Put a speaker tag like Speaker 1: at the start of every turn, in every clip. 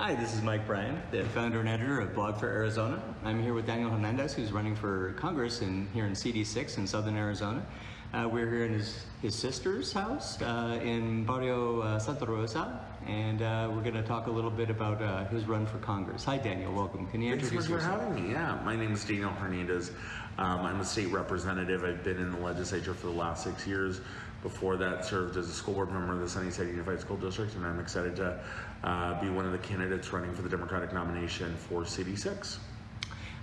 Speaker 1: Hi, this is Mike Bryan, the founder and editor of Blog for Arizona. I'm here with Daniel Hernandez, who's running for Congress in, here in CD6 in southern Arizona. Uh, we're here in his, his sister's house uh, in Barrio uh, Santa Rosa, and uh, we're going to talk a little bit about uh, his run for Congress. Hi, Daniel. Welcome. Can you
Speaker 2: Thanks
Speaker 1: introduce
Speaker 2: for
Speaker 1: yourself?
Speaker 2: having me. Yeah, my name is Daniel Hernandez. Um, I'm a state representative. I've been in the legislature for the last six years. Before that, served as a school board member of the Sunnyside Unified School District, and I'm excited to uh, be one of the candidates running for the Democratic nomination for CD6.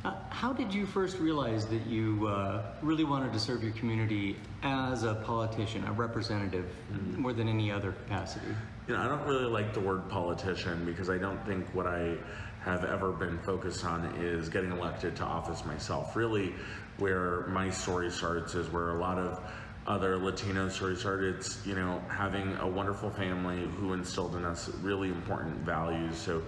Speaker 1: Uh, how did you first realize that you uh, really wanted to serve your community as a politician, a representative,
Speaker 2: Mm-hmm.
Speaker 1: more than any other capacity?
Speaker 2: You know, I don't really like the word politician because I don't think what I have ever been focused on is getting elected to office myself. Really, where my story starts is where a lot of other Latino stories started. You know, having a wonderful family who instilled in us really important values. So,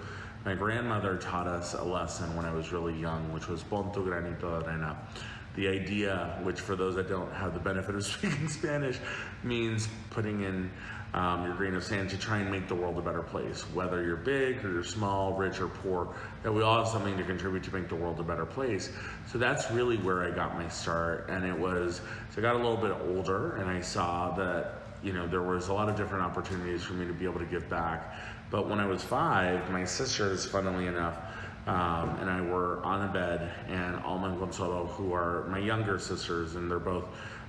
Speaker 2: my grandmother taught us a lesson when I was really young, which was pon tu granito de arena. The idea, which for those that don't have the benefit of speaking Spanish, means putting in um, your grain of sand to try and make the world a better place. Whether you're big or you're small, rich or poor, that we all have something to contribute to make the world a better place. So that's really where I got my start. And it was, so I got a little bit older and I saw that you know, there was a lot of different opportunities for me to be able to give back. But when I was five, my sisters, funnily enough, um, and I were on a bed, and Alma and Consuelo, who are my younger sisters, and they're both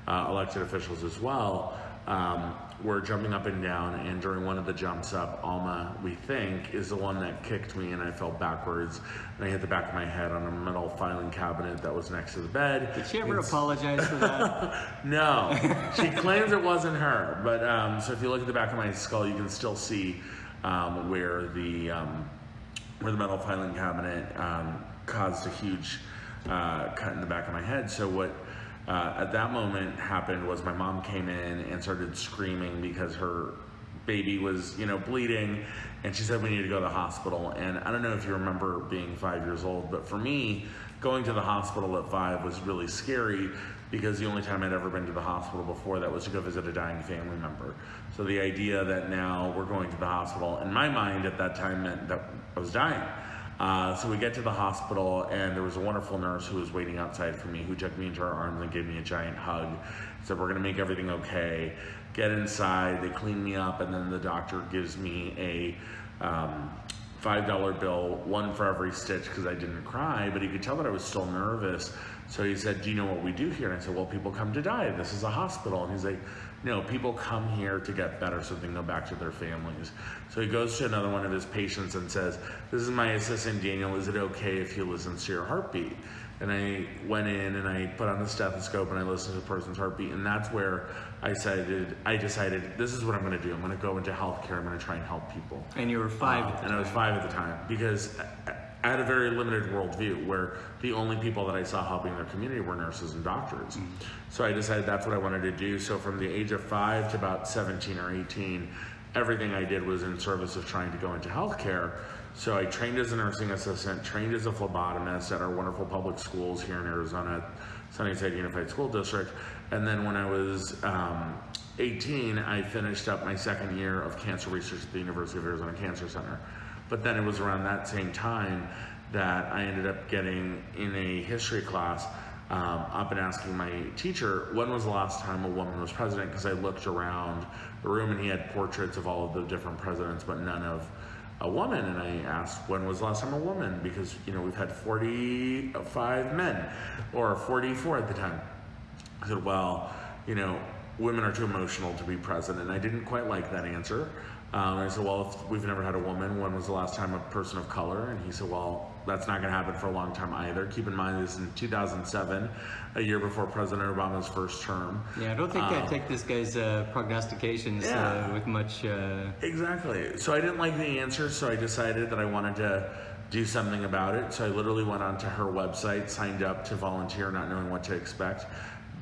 Speaker 2: uh, elected officials as well, um, were jumping up and down. And during one of the jumps up, Alma, we think, is the one that kicked me, and I fell backwards, and I hit the back of my head on a metal filing cabinet that was next to the bed.
Speaker 1: Did she ever
Speaker 2: It's-
Speaker 1: apologize for that?
Speaker 2: no, she claims it wasn't her. But um, so if you look at the back of my skull, you can still see um, where the um, where the metal filing cabinet um, caused a huge uh, cut in the back of my head. So what uh, at that moment happened was my mom came in and started screaming because her baby was you know bleeding. And she said we need to go to the hospital. And i don't know if you remember being five years old but for me going to the hospital at five was really scary because the only time i'd ever been to the hospital before that was to go visit a dying family member. So the idea that now we're going to the hospital in my mind at that time meant that i was dying uh, so we get to the hospital, and there was a wonderful nurse who was waiting outside for me, who took me into her arms and gave me a giant hug. Said, "We're gonna make everything okay." Get inside. They clean me up, and then the doctor gives me a um, five dollar bill, one for every stitch, because I didn't cry. But he could tell that I was still nervous. So he said, "Do you know what we do here?" And I said, "Well, people come to die. This is a hospital." And he's like, "No, people come here to get better so they can go back to their families." So he goes to another one of his patients and says, "This is my assistant Daniel. Is it okay if he listens to your heartbeat?" And I went in and I put on the stethoscope and I listened to the person's heartbeat, and that's where I decided I decided this is what I'm going to do. I'm going to go into healthcare. I'm going to try and help people.
Speaker 1: And you were five
Speaker 2: Uh,
Speaker 1: at the
Speaker 2: and I was five at the time because I had a very limited worldview where the only people that I saw helping their community were nurses and doctors.
Speaker 1: Mm.
Speaker 2: So I decided that's what I wanted to do. So from the age of five to about 17 or 18, everything I did was in service of trying to go into healthcare. So I trained as a nursing assistant, trained as a phlebotomist at our wonderful public schools here in Arizona, Sunnyside Unified School District. And then when I was um, 18, I finished up my second year of cancer research at the University of Arizona Cancer Center. But then it was around that same time that I ended up getting in a history class um, up and asking my teacher when was the last time a woman was president because I looked around the room and he had portraits of all of the different presidents but none of a woman and I asked when was the last time a woman because you know we've had 45 men or 44 at the time I said, well, you know, women are too emotional to be president. And I didn't quite like that answer. Um, I said, well, if we've never had a woman, when was the last time a person of color? And he said, well, that's not going to happen for a long time either. Keep in mind, this is in 2007, a year before President Obama's first term.
Speaker 1: Yeah, I don't think I
Speaker 2: Um,
Speaker 1: take this guy's uh, prognostications
Speaker 2: Yeah.
Speaker 1: uh, with much. Uh,
Speaker 2: Exactly. So I didn't like the answer, so I decided that I wanted to do something about it. So I literally went onto her website, signed up to volunteer, not knowing what to expect.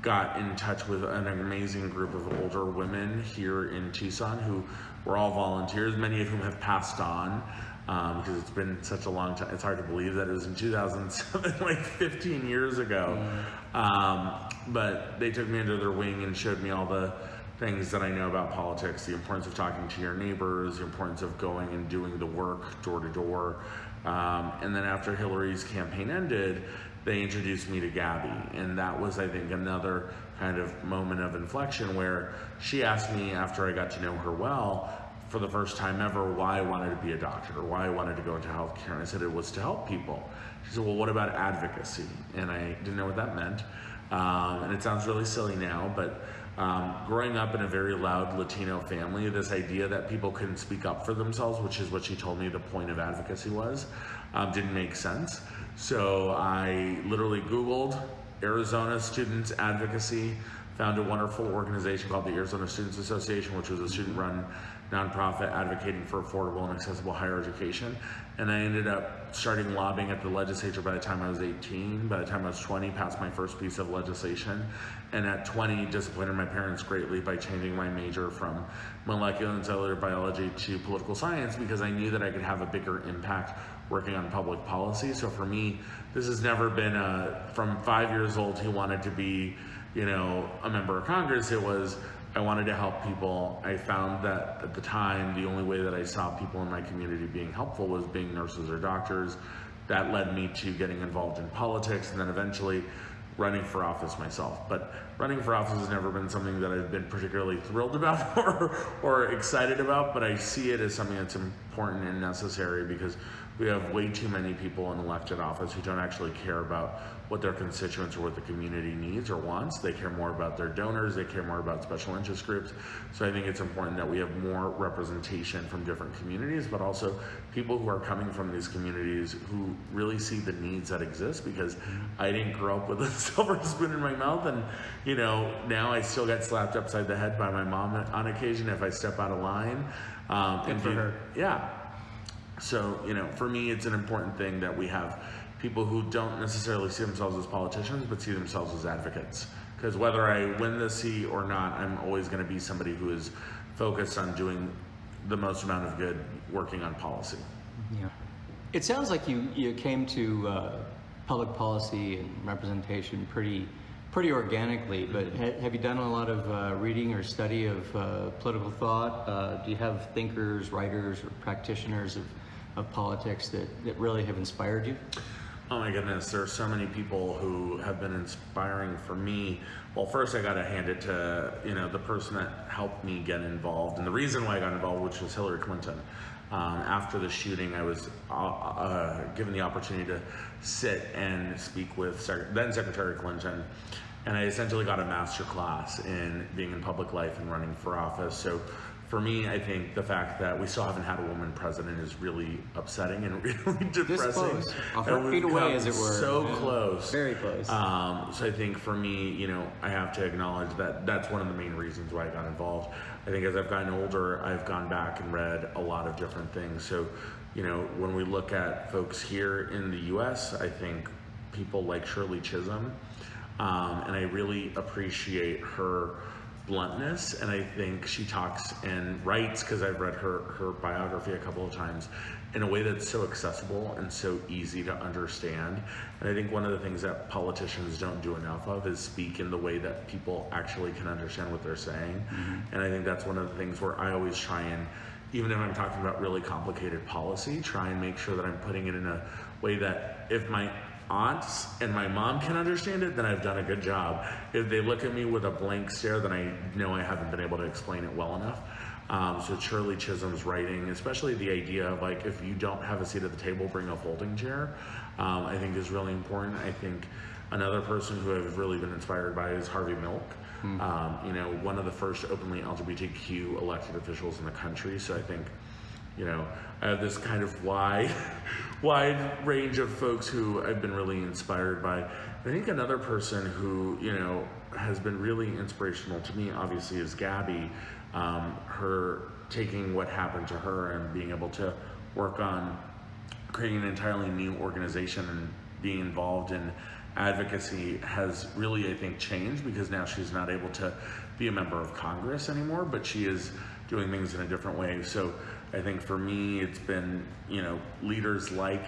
Speaker 2: Got in touch with an amazing group of older women here in Tucson who were all volunteers, many of whom have passed on um, because it's been such a long time. It's hard to believe that it was in 2007, like 15 years ago. Um, but they took me under their wing and showed me all the things that I know about politics, the importance of talking to your neighbors, the importance of going and doing the work door to door. Um, and then after Hillary's campaign ended, they introduced me to Gabby. And that was, I think, another kind of moment of inflection where she asked me after I got to know her well, for the first time ever, why I wanted to be a doctor or why I wanted to go into healthcare. And I said it was to help people. She said, well, what about advocacy? And I didn't know what that meant. Um, and it sounds really silly now, but um, growing up in a very loud Latino family, this idea that people couldn't speak up for themselves, which is what she told me the point of advocacy was, um, didn't make sense. So I literally Googled Arizona Students Advocacy, found a wonderful organization called the Arizona Students Association, which was a student run nonprofit advocating for affordable and accessible higher education. And I ended up starting lobbying at the legislature by the time I was 18. By the time I was 20, passed my first piece of legislation. And at 20, disappointed my parents greatly by changing my major from molecular and cellular biology to political science because I knew that I could have a bigger impact working on public policy. So for me, this has never been a, from five years old, he wanted to be, you know, a member of Congress. It was, I wanted to help people. I found that at the time, the only way that I saw people in my community being helpful was being nurses or doctors. That led me to getting involved in politics and then eventually running for office myself. But running for office has never been something that I've been particularly thrilled about or, or excited about, but I see it as something that's important and necessary because we have way too many people in elected office who don't actually care about what their constituents or what the community needs or wants. They care more about their donors, they care more about special interest groups. So I think it's important that we have more representation from different communities, but also people who are coming from these communities who really see the needs that exist because I didn't grow up with a silver spoon in my mouth and you know, now I still get slapped upside the head by my mom on occasion if I step out of line. Um, and
Speaker 1: for her.
Speaker 2: Yeah, so, you know, for me, it's an important thing that we have people who don't necessarily see themselves as politicians, but see themselves as advocates. Because whether I win the seat or not, I'm always going to be somebody who is focused on doing the most amount of good working on policy.
Speaker 1: Yeah. It sounds like you, you came to uh, public policy and representation pretty pretty organically, but ha- have you done a lot of uh, reading or study of uh, political thought? Uh, do you have thinkers, writers, or practitioners of, of politics that, that really have inspired you?
Speaker 2: Oh my goodness, there are so many people who have been inspiring for me. Well, first I got to hand it to you know the person that helped me get involved, and the reason why I got involved, which was Hillary Clinton. Um, after the shooting, I was uh, uh, given the opportunity to sit and speak with Sec- then Secretary Clinton, and I essentially got a master class in being in public life and running for office. So for me, I think the fact that we still haven't had a woman president is really upsetting and really depressing.
Speaker 1: close. A heartbeat
Speaker 2: we've
Speaker 1: away, as it were.
Speaker 2: So
Speaker 1: Yeah.
Speaker 2: close.
Speaker 1: Very close.
Speaker 2: Um, so I think for me, you know, I have to acknowledge that that's one of the main reasons why I got involved. I think as I've gotten older, I've gone back and read a lot of different things. So, you know, when we look at folks here in the U.S., I think people like Shirley Chisholm, um, and I really appreciate her bluntness and i think she talks and writes because i've read her her biography a couple of times in a way that's so accessible and so easy to understand. And i think one of the things that politicians don't do enough of is speak in the way that people actually can understand what they're saying. Mm-hmm. And i think that's one of the things where i always try and even if i'm talking about really complicated policy try and make sure that i'm putting it in a way that if my aunts and my mom can understand it, then I've done a good job. If they look at me with a blank stare, then I know I haven't been able to explain it well enough. Um, so Shirley Chisholm's writing, especially the idea of like if you don't have a seat at the table, bring a folding chair, um, I think is really important. I think another person who I've really been inspired by is Harvey Milk. Um, you know, one of the first openly LGBTQ elected officials in the country. So I think you know, I have this kind of wide, wide range of folks who I've been really inspired by. I think another person who, you know, has been really inspirational to me, obviously, is Gabby. Um, her taking what happened to her and being able to work on creating an entirely new organization and being involved in advocacy has really, I think, changed because now she's not able to be a member of Congress anymore, but she is doing things in a different way. So I think for me, it's been, you know, leaders like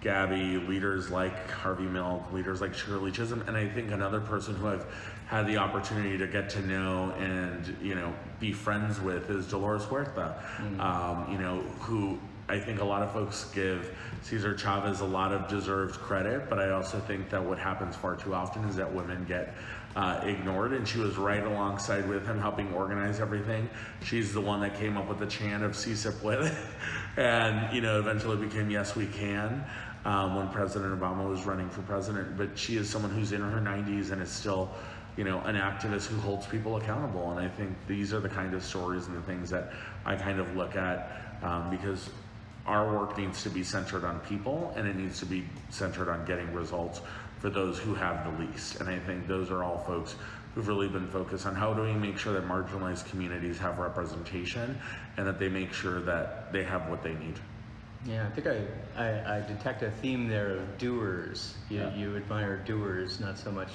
Speaker 2: Gabby, leaders like Harvey Milk, leaders like Shirley Chisholm, and I think another person who I've had the opportunity to get to know and you know be friends with is Dolores Huerta. Um, you know who I think a lot of folks give Cesar Chavez a lot of deserved credit, but I also think that what happens far too often is that women get uh, ignored, and she was right alongside with him, helping organize everything. She's the one that came up with the chant of "Si se puede," and you know eventually became "Yes, we can." Um, when President Obama was running for president, but she is someone who's in her 90s and is still, you know, an activist who holds people accountable. And I think these are the kind of stories and the things that I kind of look at um, because our work needs to be centered on people and it needs to be centered on getting results for those who have the least. And I think those are all folks who've really been focused on how do we make sure that marginalized communities have representation and that they make sure that they have what they need.
Speaker 1: Yeah, I think I, I, I detect a theme there of doers. You,
Speaker 2: Yeah.
Speaker 1: you admire doers, not so much,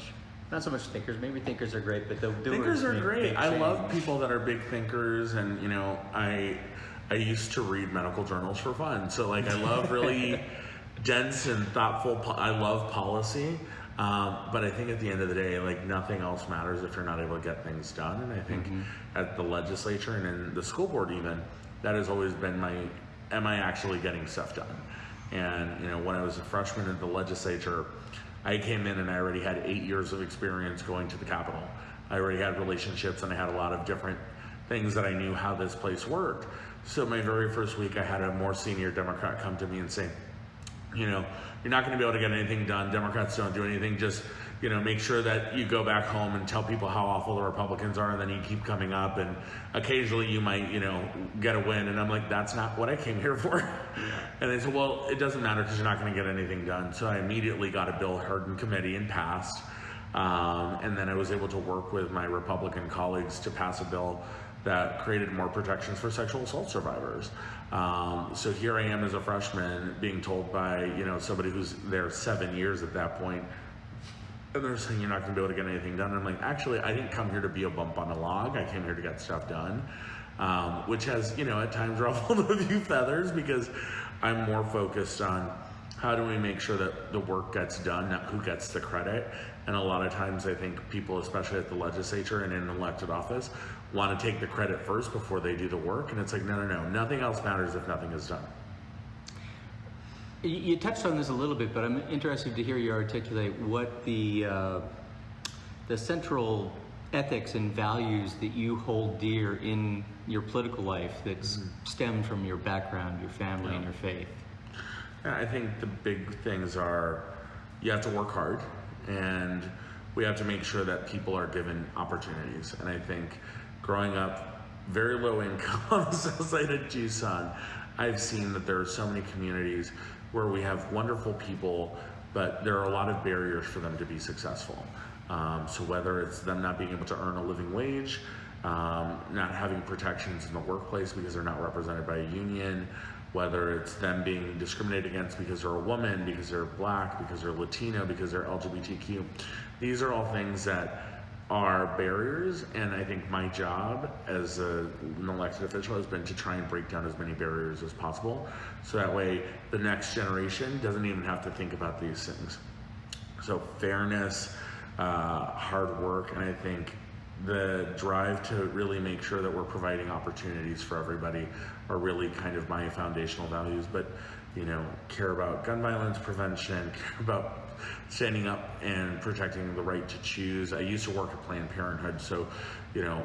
Speaker 1: not so much thinkers. Maybe thinkers are great, but the doers
Speaker 2: Thinkers are great. I love people that are big thinkers, and you know, I I used to read medical journals for fun. So like, I love really dense and thoughtful. Po- I love policy, um, but I think at the end of the day, like nothing else matters if you're not able to get things done. And I think at the legislature and in the school board, even that has always been my, am I actually getting stuff done? And you know, when I was a freshman in the legislature, I came in and I already had eight years of experience going to the Capitol. I already had relationships and I had a lot of different things that I knew how this place worked. So my very first week, I had a more senior Democrat come to me and say, you know, you're not going to be able to get anything done. Democrats don't do anything. Just, you know, make sure that you go back home and tell people how awful the Republicans are, and then you keep coming up, and occasionally you might, you know, get a win. And I'm like, that's not what I came here for. And they said, well, it doesn't matter because you're not going to get anything done. So I immediately got a bill heard in committee and passed. Um, and then I was able to work with my Republican colleagues to pass a bill that created more protections for sexual assault survivors. Um, so here I am as a freshman being told by, you know, somebody who's there seven years at that point, and they're saying you're not going to be able to get anything done. And I'm like, actually, I didn't come here to be a bump on a log. I came here to get stuff done, um, which has, you know, at times ruffled a few feathers because I'm more focused on how do we make sure that the work gets done, not who gets the credit. And a lot of times, I think people, especially at the legislature and in elected office, want to take the credit first before they do the work. And it's like, no, no, no. Nothing else matters if nothing is done.
Speaker 1: You, touched on this a little bit, but I'm interested to hear you articulate what the uh, the central ethics and values that you hold dear in your political life that stem from your background, your family, and your faith.
Speaker 2: I think the big things are you have to work hard and we have to make sure that people are given opportunities. And I think growing up very low income on the south side of Tucson, I've seen that there are so many communities where we have wonderful people, but there are a lot of barriers for them to be successful. Um, so whether it's them not being able to earn a living wage, um, not having protections in the workplace because they're not represented by a union, whether it's them being discriminated against because they're a woman, because they're black, because they're Latino, because they're LGBTQ. These are all things that are barriers, and I think my job as a, an elected official has been to try and break down as many barriers as possible, so that way the next generation doesn't even have to think about these things. So fairness, uh, hard work, and I think the drive to really make sure that we're providing opportunities for everybody are really kind of my foundational values. But you know, care about gun violence prevention, care about standing up and protecting the right to choose. I used to work at Planned Parenthood, so you know,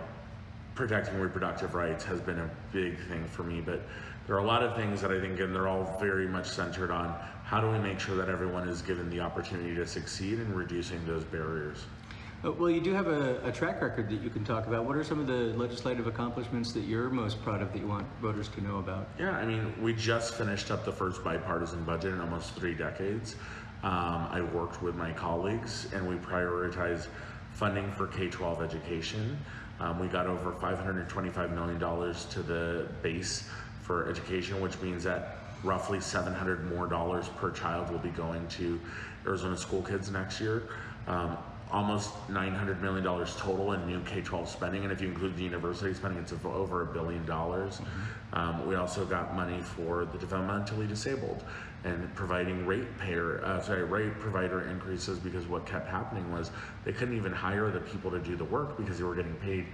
Speaker 2: protecting reproductive rights has been a big thing for me. But there are a lot of things that I think, and they're all very much centered on how do we make sure that everyone is given the opportunity to succeed in reducing those barriers.
Speaker 1: Uh, Well, you do have a, a track record that you can talk about. What are some of the legislative accomplishments that you're most proud of that you want voters to know about?
Speaker 2: Yeah, I mean, we just finished up the first bipartisan budget in almost three decades. Um, I worked with my colleagues and we prioritized funding for K 12 education. Um, we got over $525 million to the base for education, which means that roughly 700 more dollars per child will be going to Arizona school kids next year. Um, almost $900 million total in new K-12 spending, and if you include the university spending, it's over a billion dollars. Um, we also got money for the developmentally disabled and providing rate payer, uh, sorry, rate provider increases because what kept happening was they couldn't even hire the people to do the work because they were getting paid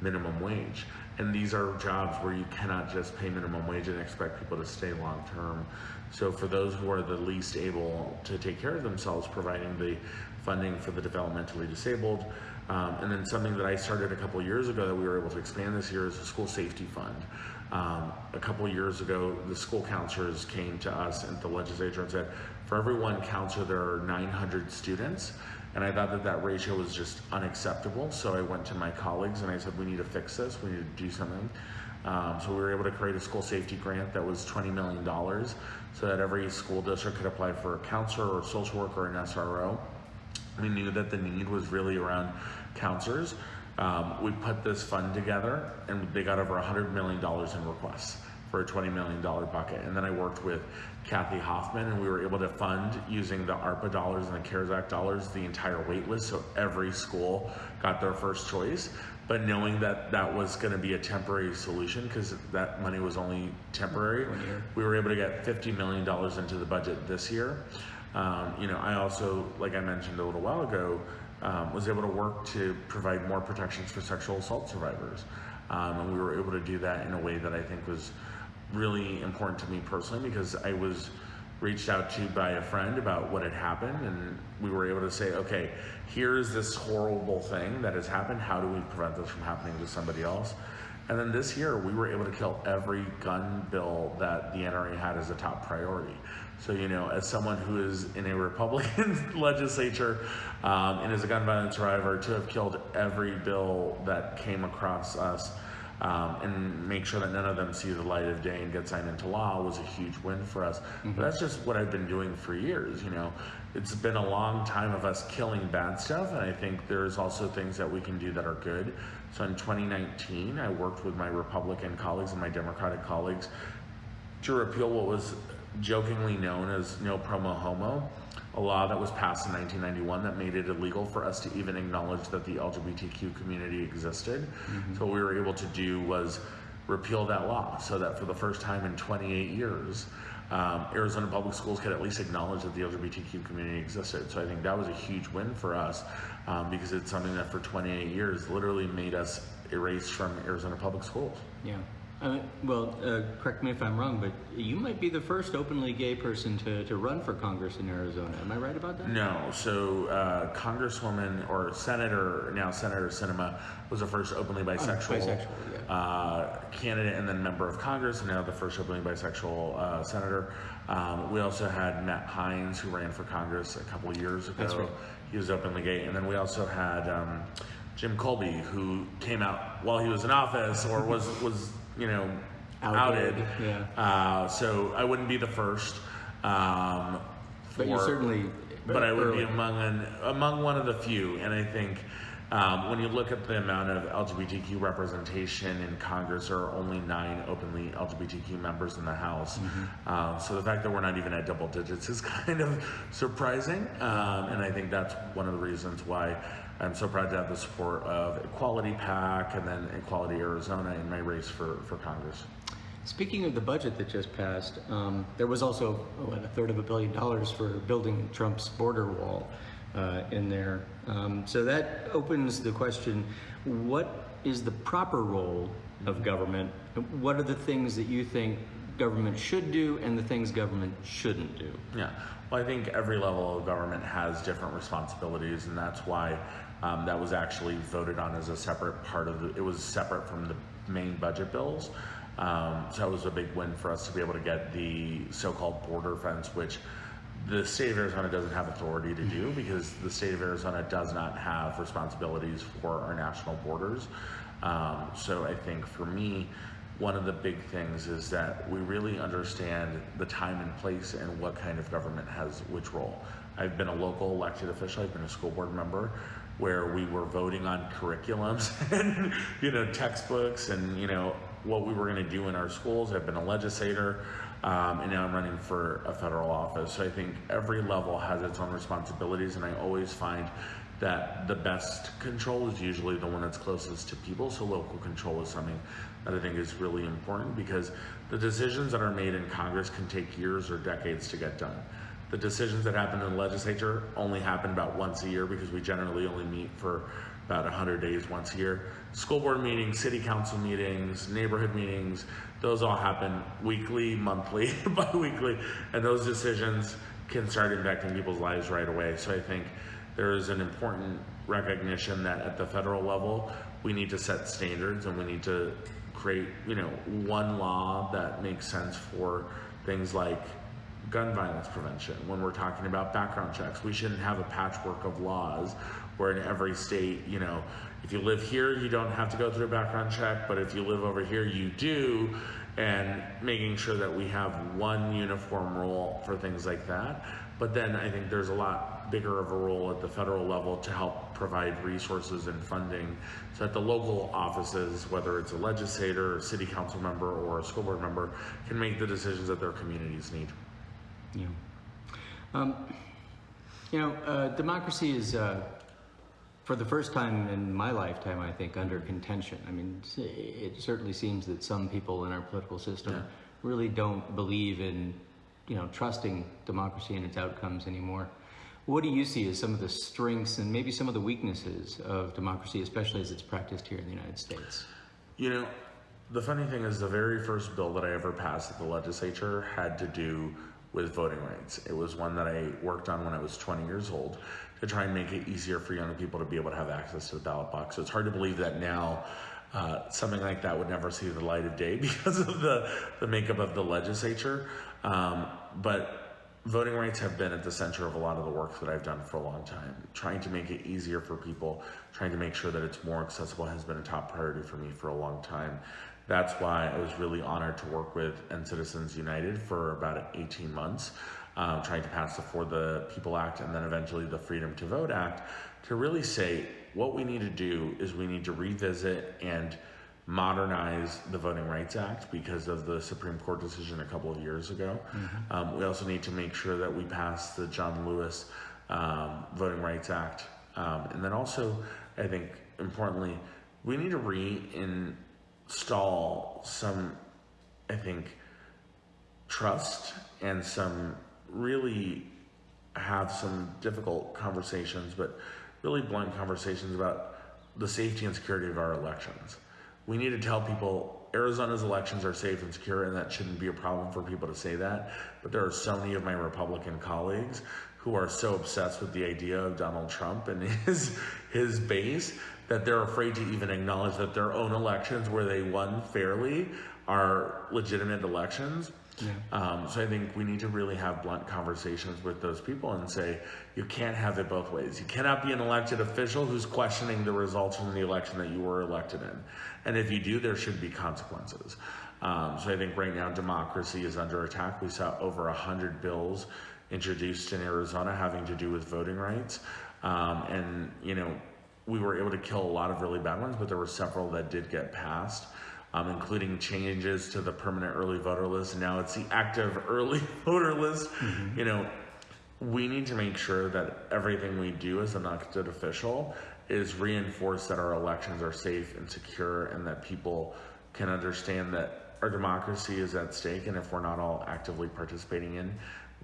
Speaker 2: minimum wage. And these are jobs where you cannot just pay minimum wage and expect people to stay long term. So for those who are the least able to take care of themselves, providing the funding for the developmentally disabled. Um, and then something that I started a couple years ago that we were able to expand this year is the school safety fund. Um, a couple years ago, the school counselors came to us at the legislature and said, for every one counselor, there are 900 students. And I thought that that ratio was just unacceptable. So I went to my colleagues and I said, we need to fix this. We need to do something. Um, so we were able to create a school safety grant that was $20 million so that every school district could apply for a counselor or a social worker or an SRO. We knew that the need was really around counselors. Um, we put this fund together and they got over $100 million in requests for a $20 million bucket. And then I worked with Kathy Hoffman and we were able to fund using the ARPA dollars and the CARES Act dollars the entire wait list. So every school got their first choice. But knowing that that was going to be a temporary solution because that money was only temporary, we were able to get $50 million into the budget this year. Um, you know, I also, like I mentioned a little while ago, um, was able to work to provide more protections for sexual assault survivors. Um, and we were able to do that in a way that I think was really important to me personally because I was reached out to by a friend about what had happened. And we were able to say okay here's this horrible thing that has happened. How do we prevent this from happening to somebody else? And then this year we were able to kill every gun bill that the NRA had as a top priority so you know as someone who is in a Republican legislature um, and is a gun violence survivor to have killed every bill that came across us um, and make sure that none of them see the light of day and get signed into law was a huge win for us. But that's just what I've been doing for years. You know, it's been a long time of us killing bad stuff, and I think there's also things that we can do that are good. So in 2019, I worked with my Republican colleagues and my Democratic colleagues to repeal what was jokingly known as no promo homo, a law that was passed in 1991 that made it illegal for us to even acknowledge that the LGBTQ community existed. So what we were able to do was repeal that law so that for the first time in 28 years, um, Arizona public schools could at least acknowledge that the LGBTQ community existed. So I think that was a huge win for us um, because it's something that for 28 years literally made us erased from Arizona public schools.
Speaker 1: Yeah. Uh, well, uh, correct me if I'm wrong, but you might be the first openly gay person to, to run for Congress in Arizona. Am I right about that?
Speaker 2: No, so uh, Congresswoman or Senator, now Senator Sinema, was the first openly bisexual,
Speaker 1: bisexual, yeah.
Speaker 2: uh, candidate and then member of Congress, and now the first openly bisexual uh, senator. Um, we also had Matt Heinz, who ran for Congress a couple years ago.
Speaker 1: That's right.
Speaker 2: He was openly gay. And then we also had um, Jim Kolbe, who came out while he was in office or was, was you know,
Speaker 1: Outed,
Speaker 2: outed.
Speaker 1: yeah.
Speaker 2: Uh, so I wouldn't be the first. Um,
Speaker 1: But you're certainly
Speaker 2: but I would
Speaker 1: early.
Speaker 2: be among an, among one of the few. And I think um, when you look at the amount of LGBTQ representation in Congress, there are only nine openly LGBTQ members in the House.
Speaker 1: Mm-hmm.
Speaker 2: Um, so the fact that we're not even at double digits is kind of surprising. Um, and I think that's one of the reasons why. I'm so proud to have the support of Equality PAC and then Equality Arizona in my race for, for Congress.
Speaker 1: Speaking of the budget that just passed, um, there was also what, a third of a billion dollars for building Trump's border wall uh, in there. Um, so that opens the question: What is the proper role of government? What are the things that you think government should do, and the things government shouldn't do?
Speaker 2: Yeah. Well, I think every level of government has different responsibilities, and that's why um, that was actually voted on as a separate part of the. It was separate from the main budget bills. Um, so it was a big win for us to be able to get the so-called border fence, which the state of Arizona doesn't have authority to do because the state of Arizona does not have responsibilities for our national borders. Um, so I think for me, one of the big things is that we really understand the time and place and what kind of government has which role. I've been a local elected official, I've been a school board member where we were voting on curriculums and you know textbooks and you know what we were going to do in our schools. I've been a legislator um, and now I'm running for a federal office. So I think every level has its own responsibilities and I always find that the best control is usually the one that's closest to people. So local control is something that I think is really important because the decisions that are made in Congress can take years or decades to get done. The decisions that happen in the legislature only happen about once a year because we generally only meet for about 100 days once a year. School board meetings, city council meetings, neighborhood meetings, those all happen weekly, monthly, bi-weekly, and those decisions can start impacting people's lives right away. So I think there is an important recognition that at the federal level, we need to set standards and we need to create, you know, one law that makes sense for things like gun violence prevention. When we're talking about background checks, we shouldn't have a patchwork of laws where in every state, you know, if you live here, you don't have to go through a background check, but if you live over here, you do. And making sure that we have one uniform rule for things like that. But then I think there's a lot bigger of a role at the federal level to help provide resources and funding so that the local offices, whether it's a legislator, a city council member, or a school board member, can make the decisions that their communities need.
Speaker 1: Yeah. Um, you know, uh, democracy is, uh, for the first time in my lifetime, I think, under contention. I mean, it certainly seems that some people in our political system
Speaker 2: Yeah.
Speaker 1: really don't believe in, you know, trusting democracy and its outcomes anymore. What do you see as some of the strengths and maybe some of the weaknesses of democracy, especially as it's practiced here in the United States?
Speaker 2: You know, the funny thing is, the very first bill that I ever passed at the legislature had to do with voting rights. It was one that I worked on when I was 20 years old to try and make it easier for young people to be able to have access to the ballot box. So it's hard to believe that now uh, something like that would never see the light of day because of the, the makeup of the legislature. Um, but voting rights have been at the center of a lot of the work that I've done for a long time. Trying to make it easier for people, trying to make sure that it's more accessible has been a top priority for me for a long time. That's why I was really honored to work with End Citizens United for about 18 months, um, trying to pass the For the People Act and then eventually the Freedom to Vote Act to really say what we need to do is we need to revisit and modernize the Voting Rights Act because of the Supreme Court decision a couple of years ago. Um, we also need to make sure that we pass the John Lewis um, Voting Rights Act. Um, and then also, I think importantly, we need to reinstall some, I think, trust and some really have some difficult conversations, but really blunt conversations about the safety and security of our elections. We need to tell people Arizona's elections are safe and secure, and that shouldn't be a problem for people to say that. But there are so many of my Republican colleagues who are so obsessed with the idea of Donald Trump and his his base that they're afraid to even acknowledge that their own elections, where they won fairly, are legitimate elections.
Speaker 1: Yeah.
Speaker 2: Um, so I think we need to really have blunt conversations with those people and say you can't have it both ways. You cannot be an elected official who's questioning the results from the election that you were elected in, and if you do, there should be consequences. Um, so I think right now democracy is under attack. We saw over a hundred bills introduced in Arizona having to do with voting rights, um, and you know we were able to kill a lot of really bad ones, but there were several that did get passed um, including changes to the permanent early voter list. Now it's the active early voter list. You know, we need to make sure that everything we do as an elected official is reinforced that our elections are safe and secure and that people can understand that our democracy is at stake. And if we're not all actively participating in,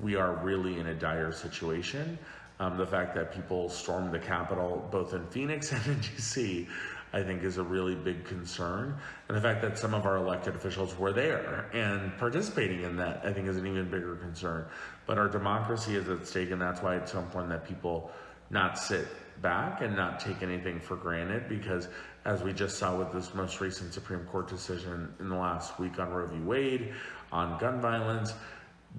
Speaker 2: we are really in a dire situation. Um, the fact that people stormed the Capitol, both in Phoenix and in DC, I think is a really big concern. And the fact that some of our elected officials were there and participating in that, I think is an even bigger concern. But our democracy is at stake, and that's why it's so important that people not sit back and not take anything for granted because as we just saw with this most recent Supreme Court decision in the last week on Roe v. Wade, on gun violence,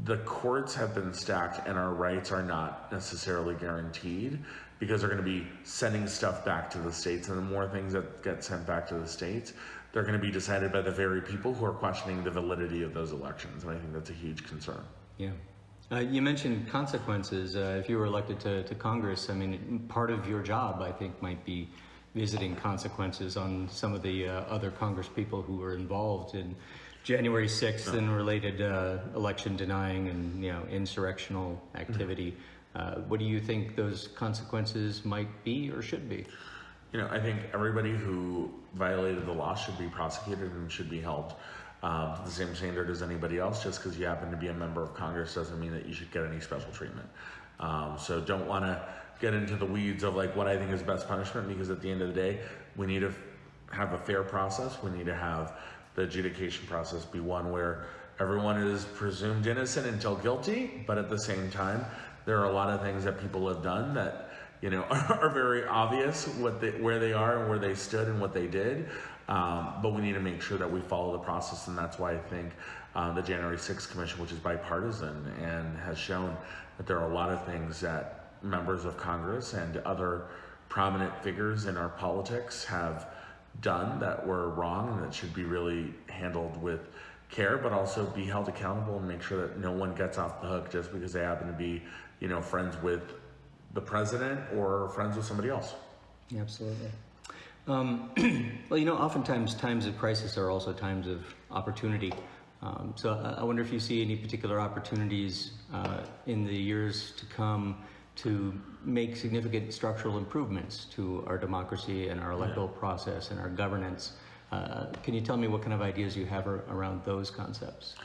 Speaker 2: the courts have been stacked and our rights are not necessarily guaranteed because they're going to be sending stuff back to the states and the more things that get sent back to the states they're going to be decided by the very people who are questioning the validity of those elections and i think that's a huge concern
Speaker 1: Yeah. Uh, you mentioned consequences. Uh, if you were elected to, to Congress, I mean, part of your job, I think, might be visiting consequences on some of the uh, other Congress people who were involved in January 6th and related uh, election denying and, you know, insurrectional activity. Uh, what do you think those consequences might be or should be?
Speaker 2: You know, I think everybody who violated the law should be prosecuted and should be held um, to the same standard as anybody else. Just because you happen to be a member of Congress doesn't mean that you should get any special treatment. Um, so don't want to get into the weeds of like what I think is best punishment because at the end of the day, we need to have a fair process. We need to have the adjudication process be one where everyone is presumed innocent until guilty, but at the same time, there are a lot of things that people have done that you know are, very obvious what they, where they are and where they stood and what they did. Um, but we need to make sure that we follow the process, and that's why I think uh, the January 6th Commission, which is bipartisan and has shown that there are a lot of things that members of Congress and other prominent figures in our politics have done that were wrong and that should be really handled with care, but also be held accountable and make sure that no one gets off the hook just because they happen to be, you know, friends with the president or friends with somebody else.
Speaker 1: Absolutely. Um, well, you know, oftentimes times of crisis are also times of opportunity. Um, so I, wonder if you see any particular opportunities uh, in the years to come to make significant structural improvements to our democracy and our electoral yeah. process and our governance. Uh, can you tell me what kind of ideas you have around those concepts?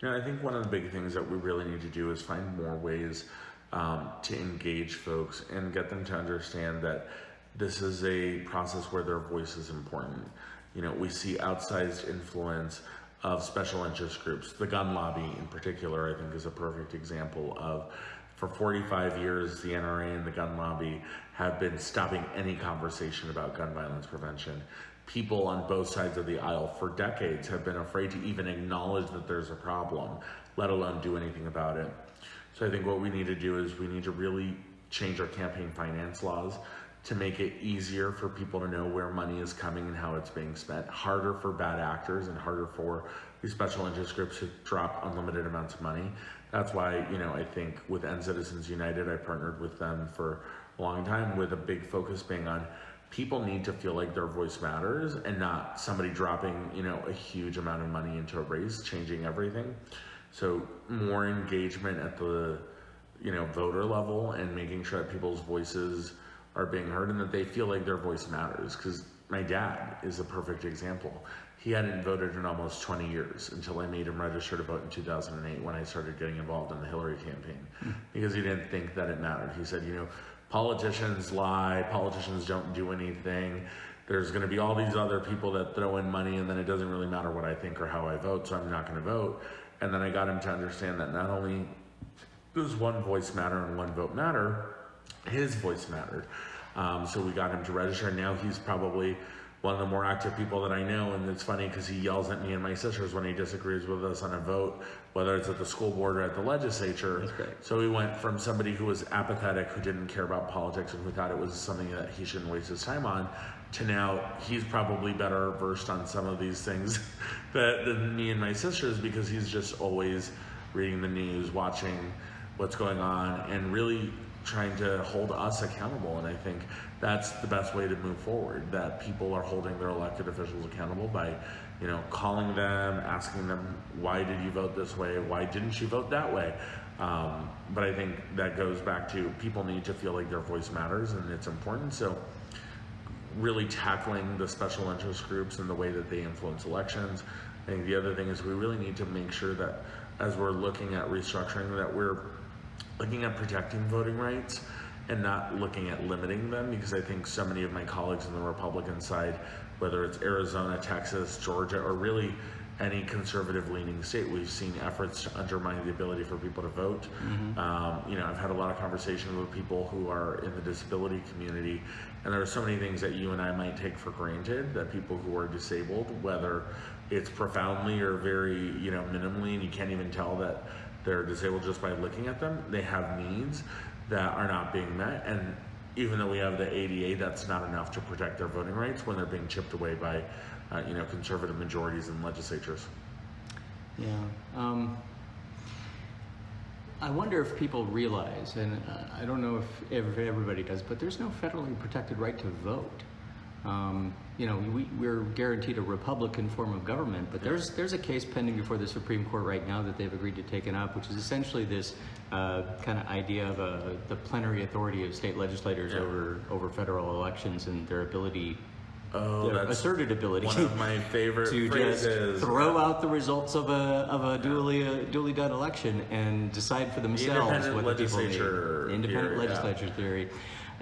Speaker 2: You know, I think one of the big things that we really need to do is find more ways um, to engage folks and get them to understand that this is a process where their voice is important. You know, we see outsized influence of special interest groups. The gun lobby, in particular, I think is a perfect example of for 45 years, the NRA and the gun lobby have been stopping any conversation about gun violence prevention. People on both sides of the aisle for decades have been afraid to even acknowledge that there's a problem, let alone do anything about it. So I think what we need to do is we need to really change our campaign finance laws to make it easier for people to know where money is coming and how it's being spent, harder for bad actors and harder for these special interest groups to drop unlimited amounts of money. That's why, you know, I think with End Citizens United, I partnered with them for a long time with a big focus being on people need to feel like their voice matters and not somebody dropping, you know, a huge amount of money into a race, changing everything. So more engagement at the, you know, voter level and making sure that people's voices are being heard and that they feel like their voice matters. Because my dad is a perfect example. He hadn't voted in almost 20 years until I made him register to vote in 2008 when I started getting involved in the Hillary campaign mm. because he didn't think that it mattered. He said, you know, politicians lie, politicians don't do anything. There's going to be all these other people that throw in money and then it doesn't really matter what I think or how I vote, so I'm not going to vote. And then I got him to understand that not only does one voice matter and one vote matter, his voice mattered. Um, so we got him to register. And now he's probably one of the more active people that I know. And it's funny because he yells at me and my sisters when he disagrees with us on a vote, whether it's at the school board or at the legislature. So we went from somebody who was apathetic, who didn't care about politics, and who thought it was something that he shouldn't waste his time on, to now he's probably better versed on some of these things than me and my sisters because he's just always reading the news, watching what's going on, and really trying to hold us accountable. And I think that's the best way to move forward. That people are holding their elected officials accountable by, you know, calling them, asking them, why did you vote this way? Why didn't you vote that way? Um, but I think that goes back to people need to feel like their voice matters and it's important. So really tackling the special interest groups and the way that they influence elections. I think the other thing is we really need to make sure that as we're looking at restructuring that we're looking at protecting voting rights and not looking at limiting them because I think so many of my colleagues on the Republican side, whether it's Arizona, Texas, Georgia, or really any conservative leaning state, we've seen efforts to undermine the ability for people to vote. Mm-hmm. Um, you know, I've had a lot of conversation with people who are in the disability community, and there are so many things that you and I might take for granted that people who are disabled, whether it's profoundly or very, you know, minimally, and you can't even tell that they're disabled just by looking at them. They have needs that are not being met. And even though we have the ADA, that's not enough to protect their voting rights when they're being chipped away by, uh, you know, conservative majorities in legislatures.
Speaker 1: Yeah. Um, I wonder if people realize, and uh, I don't know if everybody does, but there's no federally protected right to vote. Um, you know, we, we're guaranteed a Republican form of government, but there's there's a case pending before the Supreme Court right now that they've agreed to take it up, which is essentially this uh, kind of idea of a, the plenary authority of state legislators
Speaker 2: Yeah.
Speaker 1: over over federal elections and their ability,
Speaker 2: Oh,
Speaker 1: their asserted ability
Speaker 2: one of my favorite
Speaker 1: to just throw out the results of a of a duly uh, duly done election and decide for themselves
Speaker 2: independent
Speaker 1: what the people need. Independent
Speaker 2: yeah.
Speaker 1: legislature theory.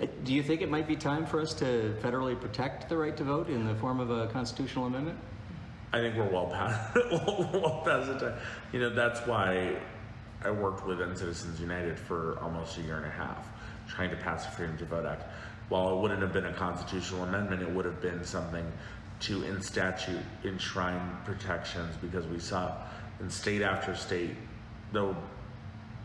Speaker 1: Uh, Do you think it might be time for us to federally protect the right to vote in the form of a constitutional amendment?
Speaker 2: I think we're well past well past the time. You know, that's why I worked with End Citizens United for almost a year and a half, trying to pass the Freedom to Vote Act. While it wouldn't have been a constitutional amendment, it would have been something to, in statute, enshrine protections because we saw in state after state, the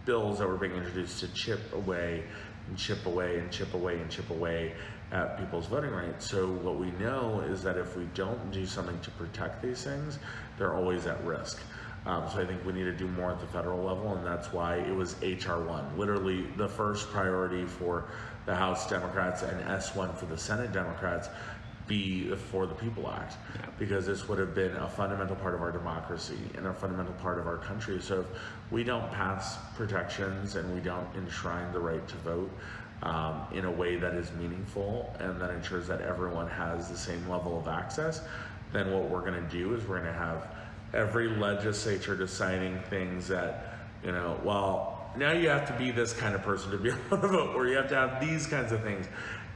Speaker 2: bills that were being introduced to chip away and chip away and chip away and chip away at people's voting rights. So what we know is that if we don't do something to protect these things, they're always at risk. Um, so I think we need to do more at the federal level, and that's why it was HR one, literally the first priority for the House Democrats and S one for the Senate Democrats be For the People Act, because this would have been a fundamental part of our democracy and a fundamental part of our country. So if we don't pass protections and we don't enshrine the right to vote um, in a way that is meaningful and that ensures that everyone has the same level of access, then what we're going to do is we're going to have every legislature deciding things that, you know, well, now you have to be this kind of person to be able to vote, or you have to have these kinds of things.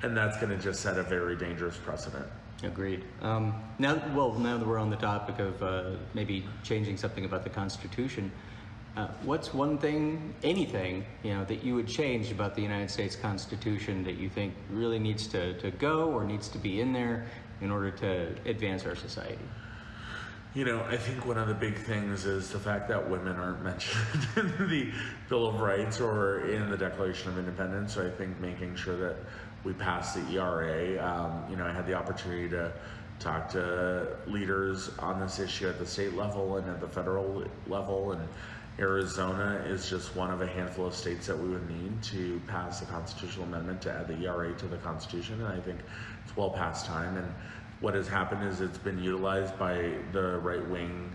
Speaker 2: And that's going to just set a very dangerous precedent.
Speaker 1: Agreed. Um, now, well, now that we're on the topic of uh, maybe changing something about the Constitution, uh, what's one thing, anything, you know, that you would change about the United States Constitution that you think really needs to, to go or needs to be in there in order to advance our society?
Speaker 2: You know, I think one of the big things is the fact that women aren't mentioned in the Bill of Rights or in the Declaration of Independence. So I think making sure that we pass the ERA. Um, you know, I had the opportunity to talk to leaders on this issue at the state level and at the federal level, and Arizona is just one of a handful of states that we would need to pass a constitutional amendment to add the ERA to the Constitution, and I think it's well past time. And what has happened is it's been utilized by the right wing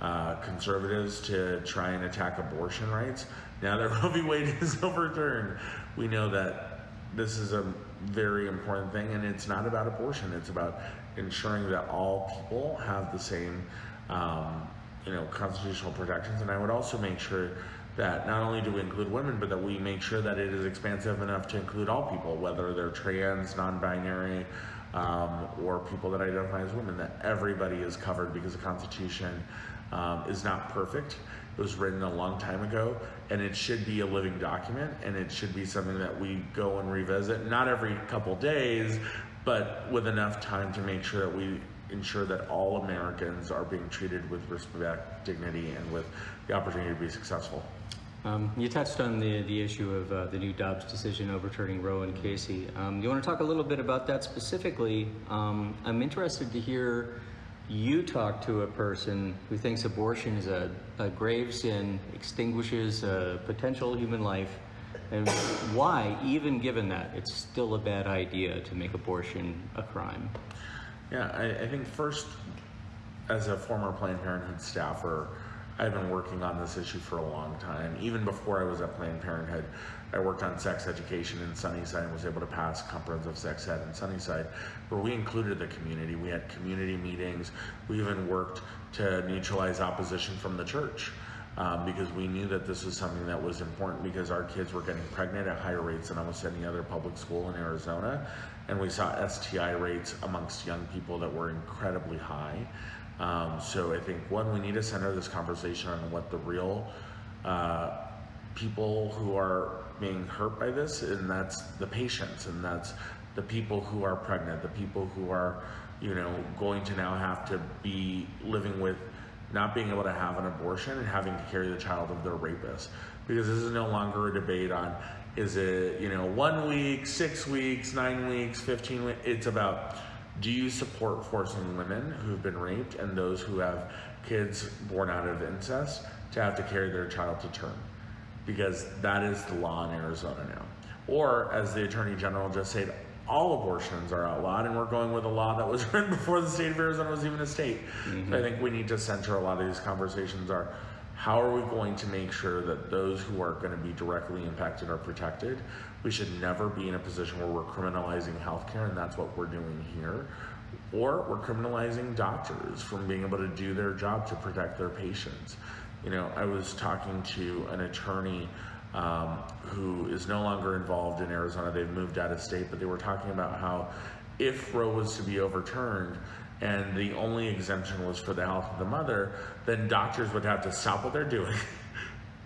Speaker 2: uh, conservatives to try and attack abortion rights. Now that Roe v. Wade is overturned, we know that this is a very important thing, and it's not about abortion. It's about ensuring that all people have the same, um, you know, constitutional protections. And I would also make sure that not only do we include women, but that we make sure that it is expansive enough to include all people, whether they're trans, non-binary, um, or people that identify as women. That everybody is covered because the Constitution um, is not perfect. It was written a long time ago, and it should be a living document, and it should be something that we go and revisit, not every couple days, but with enough time to make sure that we ensure that all Americans are being treated with respect, dignity, and with the opportunity to be successful.
Speaker 1: Um, you touched on the, the issue of uh, the new Dobbs decision overturning Roe and Casey. Um, you want to talk a little bit about that specifically? Um, I'm interested to hear you talk to a person who thinks abortion is a, a grave sin, extinguishes a potential human life, and why, even given that, it's still a bad idea to make abortion a crime.
Speaker 2: Yeah, I, I think first, as a former Planned Parenthood staffer, I've been working on this issue for a long time. Even before I was at Planned Parenthood, I worked on sex education in Sunnyside and was able to pass comprehensive sex ed in Sunnyside, where we included the community. We had community meetings. We even worked to neutralize opposition from the church. Um, because we knew that this was something that was important because our kids were getting pregnant at higher rates than almost any other public school in Arizona. And we saw STI rates amongst young people that were incredibly high. Um, so I think one, we need to center this conversation on what the real uh, people who are being hurt by this, and that's the patients, and that's the people who are pregnant, the people who are, you know, going to now have to be living with not being able to have an abortion and having to carry the child of their rapist. Because this is no longer a debate on is it, you know, one week, six weeks, nine weeks, 15 weeks. It's about do you support forcing women who've been raped and those who have kids born out of incest to have to carry their child to term? Because that is the law in Arizona now. Or, as the Attorney General just said, all abortions are outlawed, and we're going with a law that was written before the state of Arizona was even a state. So I mm-hmm. think we need to center a lot of these conversations are how are we going to make sure that those who are going to be directly impacted are protected? We should never be in a position where we're criminalizing healthcare, and that's what we're doing here. Or we're criminalizing doctors from being able to do their job to protect their patients. You know, I was talking to an attorney um, who is no longer involved in Arizona. They've moved out of state, but they were talking about how if Roe was to be overturned and the only exemption was for the health of the mother, then doctors would have to stop what they're doing,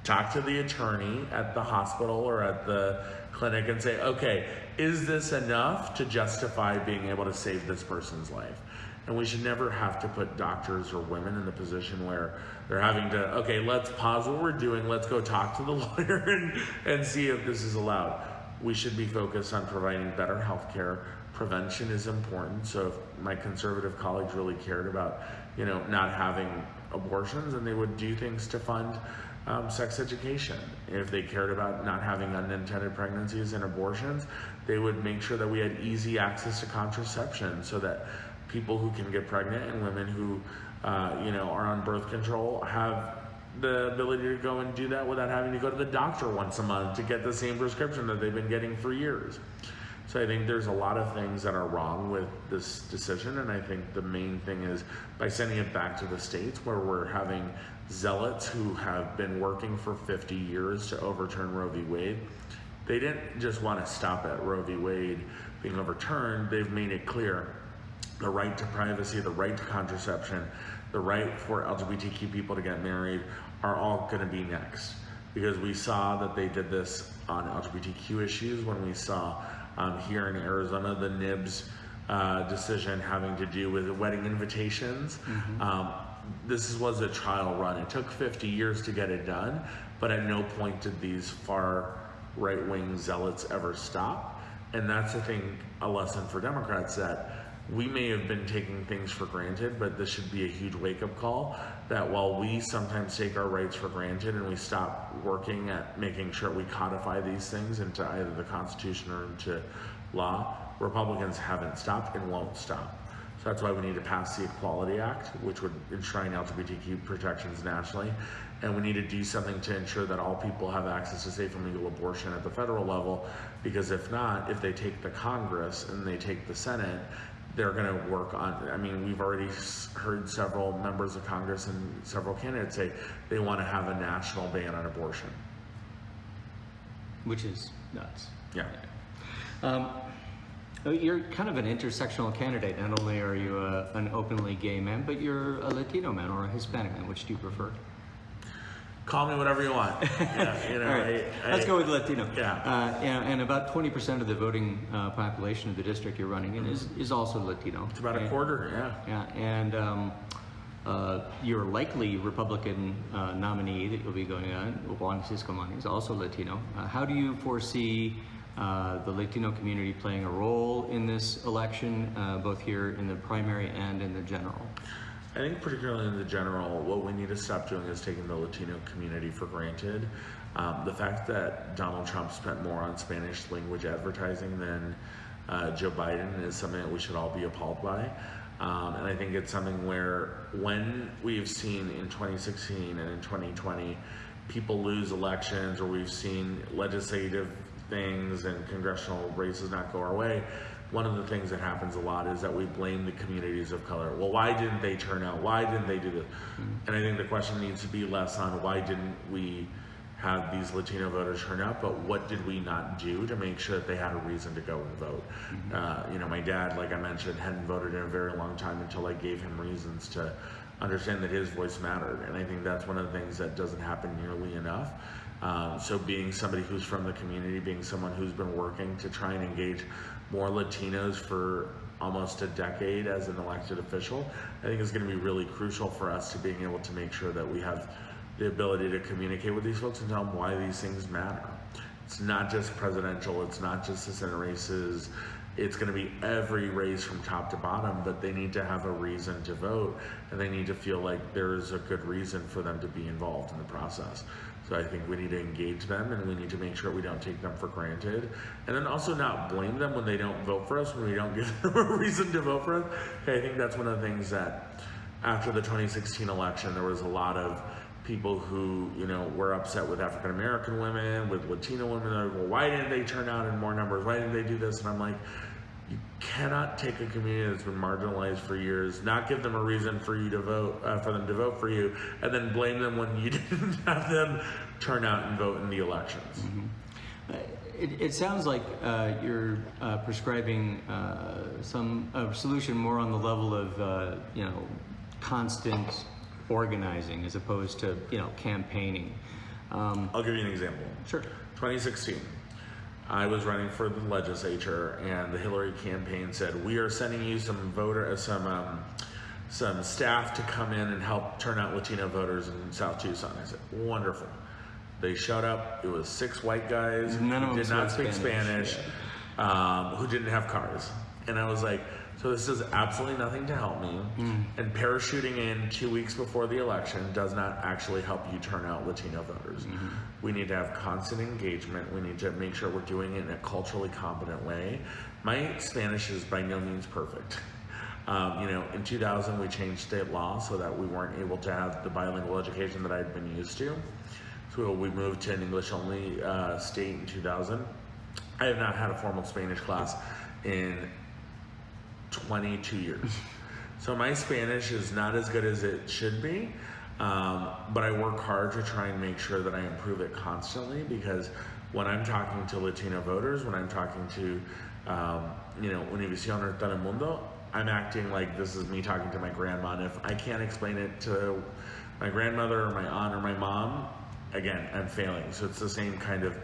Speaker 2: talk to the attorney at the hospital or at the clinic and say, okay, is this enough to justify being able to save this person's life? And we should never have to put doctors or women in the position where they're having to, okay, let's pause what we're doing, let's go talk to the lawyer and, and see if this is allowed. We should be focused on providing better health care. Prevention is important. So if my conservative colleagues really cared about, you know, not having abortions, and they would do things to fund um, sex education. If they cared about not having unintended pregnancies and abortions, they would make sure that we had easy access to contraception so that people who can get pregnant and women who, uh, you know, are on birth control have the ability to go and do that without having to go to the doctor once a month to get the same prescription that they've been getting for years. So I think there's a lot of things that are wrong with this decision, and I think the main thing is by sending it back to the states where we're having zealots who have been working for 50 years to overturn Roe v. Wade. They didn't just want to stop at Roe v. Wade being overturned, they've made it clear the right to privacy, the right to contraception, the right for LGBTQ people to get married are all going to be next. Because we saw that they did this on LGBTQ issues when we saw um, here in Arizona the NIBS uh, decision having to do with wedding invitations. Um, this was a trial run. It took 50 years to get it done, but at no point did these far right wing zealots ever stop. And that's, I think, a lesson for Democrats that we may have been taking things for granted, but this should be a huge wake up call that while we sometimes take our rights for granted and we stop working at making sure we codify these things into either the Constitution or into law, Republicans haven't stopped and won't stop. So that's why we need to pass the Equality Act, which would enshrine LGBTQ protections nationally. And we need to do something to ensure that all people have access to safe and legal abortion at the federal level. Because if not, if they take the Congress and they take the Senate, they're going to work on. I mean, we've already heard several members of Congress and several candidates say they want to have a national ban on abortion.
Speaker 1: which is nuts.
Speaker 2: Yeah.
Speaker 1: Um, oh, you're kind of an intersectional candidate. Not only are you a, an openly gay man, but you're a Latino man or a Hispanic man. Which do you prefer?
Speaker 2: Call me whatever you want. Yeah, you know,
Speaker 1: right,
Speaker 2: I- I-
Speaker 1: let's go with Latino.
Speaker 2: Yeah.
Speaker 1: Uh, and, and about 20% of the voting uh, population of the district you're running in is, is also Latino.
Speaker 2: It's about a
Speaker 1: And-
Speaker 2: quarter, yeah.
Speaker 1: Yeah, and um, uh, your likely Republican uh, nominee that you'll be going on, Juan Ciscomani, is also Latino. Uh, how do you foresee uh, the Latino community playing a role in this election, uh, both here in the primary and in the general?
Speaker 2: I think particularly in the general, what we need to stop doing is taking the Latino community for granted. Um, the fact that Donald Trump spent more on Spanish language advertising than uh, Joe Biden is something that we should all be appalled by. Um, and I think it's something where when we've seen in 2016 and in 2020 people lose elections or we've seen legislative things and congressional races not go our way, one of the things that happens a lot is that we blame the communities of color. Well, why didn't they turn out? Why didn't they do this? And I think the question needs to be less on why didn't we have these Latino voters turn out, but what did we not do to make sure that they had a reason to go and vote? Uh, you know, my dad, like I mentioned, hadn't voted in a very long time until I gave him reasons to understand that his voice mattered. And I think that's one of the things that doesn't happen nearly enough. Um, so being somebody who's from the community, being someone who's been working to try and engage more Latinos for almost a decade as an elected official, I think is going to be really crucial for us to being able to make sure that we have the ability to communicate with these folks and tell them why these things matter. It's not just presidential, it's not just the Senate races, it's going to be every race from top to bottom, but they need to have a reason to vote and they need to feel like there's a good reason for them to be involved in the process. So I think we need to engage them and we need to make sure we don't take them for granted. And then also not blame them when they don't vote for us, when we don't give them a reason to vote for us. Okay, I think that's one of the things that after the 2016 election, there was a lot of people who, you know, were upset with African American women, with Latino women. Like, well, why didn't they turn out in more numbers? Why didn't they do this? And I'm like, cannot take a community that's been marginalized for years, not give them a reason for you to vote, uh, for them to vote for you, and then blame them when you didn't have them turn out and vote in the elections.
Speaker 1: Uh, It, it sounds like uh, you're uh, prescribing uh, some a solution more on the level of uh, you know constant organizing as opposed to you know campaigning. Um,
Speaker 2: I'll give you an example.
Speaker 1: sure.
Speaker 2: 2016, I was running for the legislature, and the Hillary campaign said, "We are sending you some voter, uh, some um, some staff to come in and help turn out Latino voters in South Tucson." I said, "Wonderful." They showed up. It was six white guys
Speaker 1: None
Speaker 2: who did not speak
Speaker 1: Spanish,
Speaker 2: Spanish, um, who didn't have cars, and I was like. So this does absolutely nothing to help me, and parachuting in two weeks before the election does not actually help you turn out Latino voters. We need to have constant engagement. We need to make sure we're doing it in a culturally competent way. My Spanish is by no means perfect. Um, you know, in 2000 we changed state law so that we weren't able to have the bilingual education that I'd been used to. So we moved to an English only uh, state in 2000. I have not had a formal Spanish class in 22 years. So my Spanish is not as good as it should be, um, but I work hard to try and make sure that I improve it constantly because when I'm talking to Latino voters, when I'm talking to, um, you know, Univision or Telemundo, I'm acting like this is me talking to my grandma. And if I can't explain it to my grandmother or my aunt or my mom, again, I'm failing. So it's the same kind of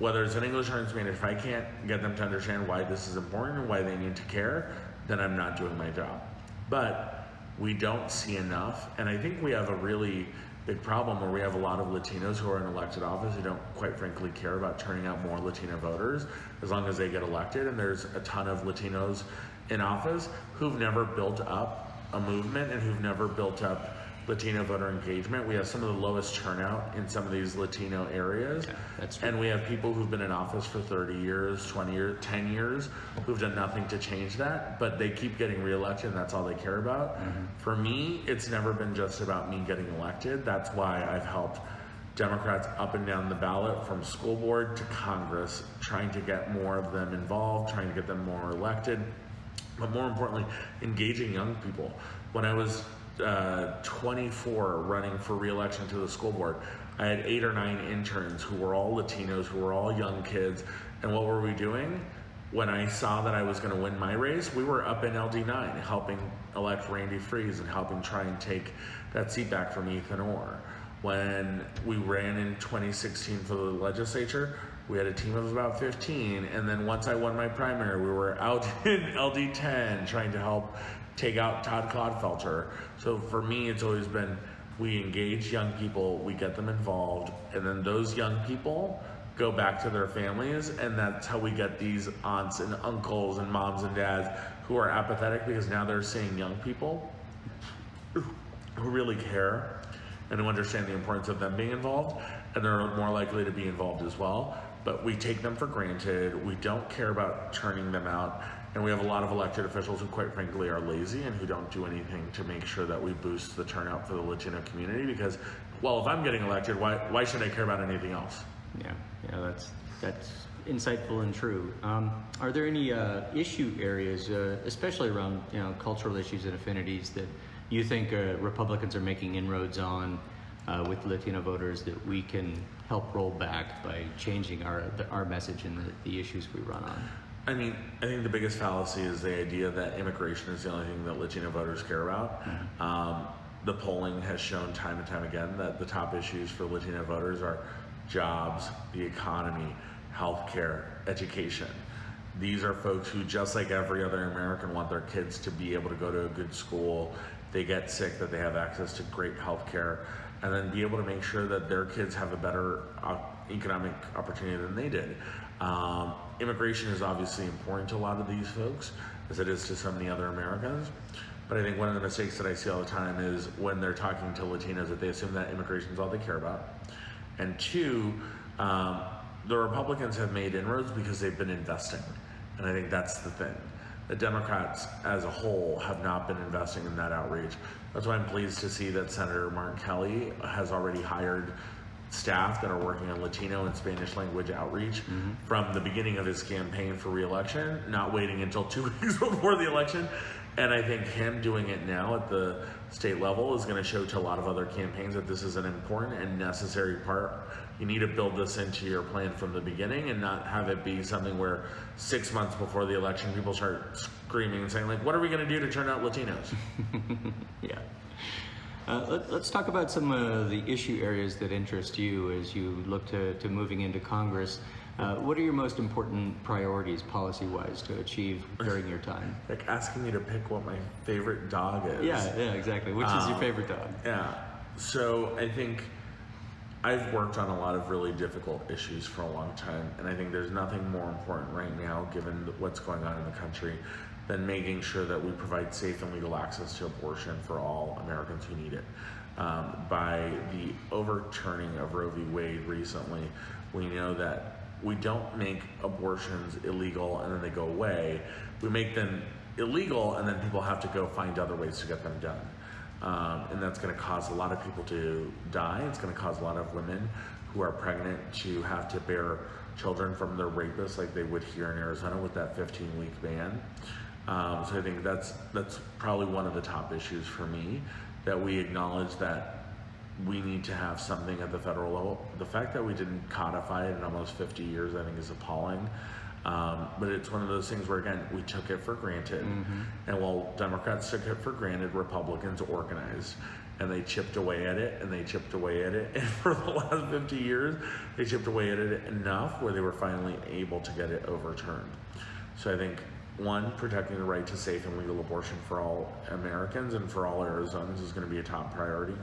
Speaker 2: whether it's in English or in Spanish, if I can't get them to understand why this is important and why they need to care, then I'm not doing my job. But we don't see enough, and I think we have a really big problem where we have a lot of Latinos who are in elected office who don't quite frankly care about turning out more Latino voters as long as they get elected. And there's a ton of Latinos in office who've never built up a movement and who've never built up Latino voter engagement. We have some of the lowest turnout in some of these Latino areas.
Speaker 1: Yeah, that's true.
Speaker 2: And we have people who've been in office for 30 years, 20 years, 10 years, who've done nothing to change that, but they keep getting reelected and that's all they care about. Mm-hmm. For me, it's never been just about me getting elected. That's why I've helped Democrats up and down the ballot from school board to Congress, trying to get more of them involved, trying to get them more elected, but more importantly, engaging young people. When I was uh, 24 running for reelection to the school board, I had eight or nine interns who were all Latinos, who were all young kids. And what were we doing? When I saw that I was going to win my race, we were up in LD9 helping elect Randy Friese and helping try and take that seat back from Ethan Orr. When we ran in 2016 for the legislature, we had a team of about 15. And then once I won my primary, we were out in LD10 trying to help take out Todd Clodfelter. So for me, it's always been we engage young people, we get them involved, and then those young people go back to their families, and that's how we get these aunts and uncles and moms and dads who are apathetic because now they're seeing young people who really care and who understand the importance of them being involved, and they're more likely to be involved as well. But we take them for granted. We don't care about turning them out. And we have a lot of elected officials who, quite frankly, are lazy and who don't do anything to make sure that we boost the turnout for the Latino community. Because, well, if I'm getting elected, why, why should I care about anything else?
Speaker 1: Yeah, yeah, that's that's insightful and true. Um, are there any uh, issue areas, uh, especially around you know cultural issues and affinities, that you think uh, Republicans are making inroads on uh, with Latino voters that we can help roll back by changing our our message and the, the issues we run on?
Speaker 2: I mean, I think the biggest fallacy is the idea that immigration is the only thing that Latino voters care about. Um, the polling has shown time and time again that the top issues for Latino voters are jobs, the economy, healthcare, education. These are folks who, just like every other American, want their kids to be able to go to a good school. They get sick, that they have access to great healthcare, and then be able to make sure that their kids have a better uh, economic opportunity than they did. Um, immigration is obviously important to a lot of these folks, as it is to so many other Americans. But I think one of the mistakes that I see all the time is when they're talking to Latinos that they assume that immigration is all they care about. And two, um, the Republicans have made inroads because they've been investing. And I think that's the thing. The Democrats as a whole have not been investing in that outreach. That's why I'm pleased to see that Senator Martin Kelly has already hired staff that are working on Latino and Spanish language outreach mm-hmm. from the beginning of his campaign for reelection, not waiting until two weeks before the election. And I think him doing it now at the state level is going to show to a lot of other campaigns that this is an important and necessary part. You need to build this into your plan from the beginning and not have it be something where six months before the election people start screaming and saying like, "What are we going to do to turn out Latinos?"
Speaker 1: Yeah. Uh, let, let's talk about some of the issue areas that interest you as you look to, to moving into Congress. Uh, what are your most important priorities, policy wise, to achieve during your time?
Speaker 2: like asking me to pick what my favorite dog is.
Speaker 1: Yeah, yeah, exactly. Which is your
Speaker 2: Um,
Speaker 1: favorite dog?
Speaker 2: Yeah. So I think I've worked on a lot of really difficult issues for a long time, and I think there's nothing more important right now, given what's going on in the country, than making sure that we provide safe and legal access to abortion for all Americans who need it. Um, by the overturning of Roe v. Wade recently, we know that we don't make abortions illegal and then they go away. We make them illegal and then people have to go find other ways to get them done. Um, and that's going to cause a lot of people to die. It's going to cause a lot of women who are pregnant to have to bear children from their rapists, like they would here in Arizona with that 15-week ban. Um, so I think that's that's probably one of the top issues for me that we acknowledge that we need to have something at the federal level. The fact that we didn't codify it in almost 50 years, I think, is appalling. Um, but it's one of those things where, again, we took it for granted. And while Democrats took it for granted, Republicans organized. And they chipped away at it, and they chipped away at it. And for the last 50 years, they chipped away at it enough where they were finally able to get it overturned. So I think one, protecting the right to safe and legal abortion for all Americans and for all Arizonans is going to be a top priority.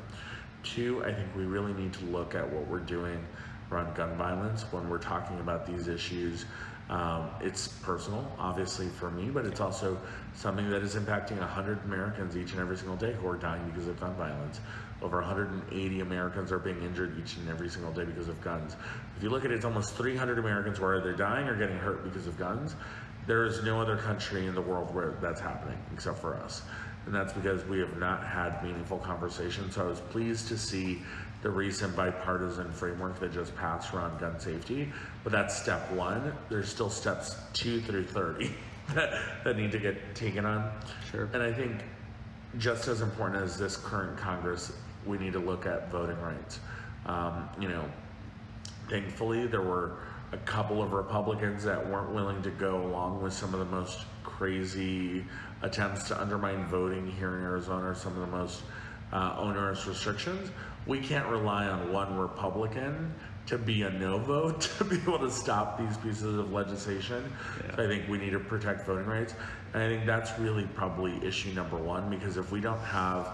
Speaker 2: Two, I think we really need to look at what we're doing around gun violence when we're talking about these issues. Um, it's personal, obviously, for me, but it's also something that is impacting 100 Americans each and every single day who are dying because of gun violence. Over 180 Americans are being injured each and every single day because of guns. If you look at it, it's almost 300 Americans who are either dying or getting hurt because of guns. There is no other country in the world where that's happening except for us. And that's because we have not had meaningful conversations. So I was pleased to see the recent bipartisan framework that just passed around gun safety. But that's step one. There's still steps two through 30 that, that need to get taken on.
Speaker 1: Sure.
Speaker 2: And I think just as important as this current Congress, we need to look at voting rights. Um, you know, thankfully, there were a couple of Republicans that weren't willing to go along with some of the most crazy attempts to undermine voting here in Arizona, or some of the most uh, onerous restrictions. We can't rely on one Republican to be a no vote to be able to stop these pieces of legislation. So I think we need to protect voting rights. And I think that's really probably issue number one because if we don't have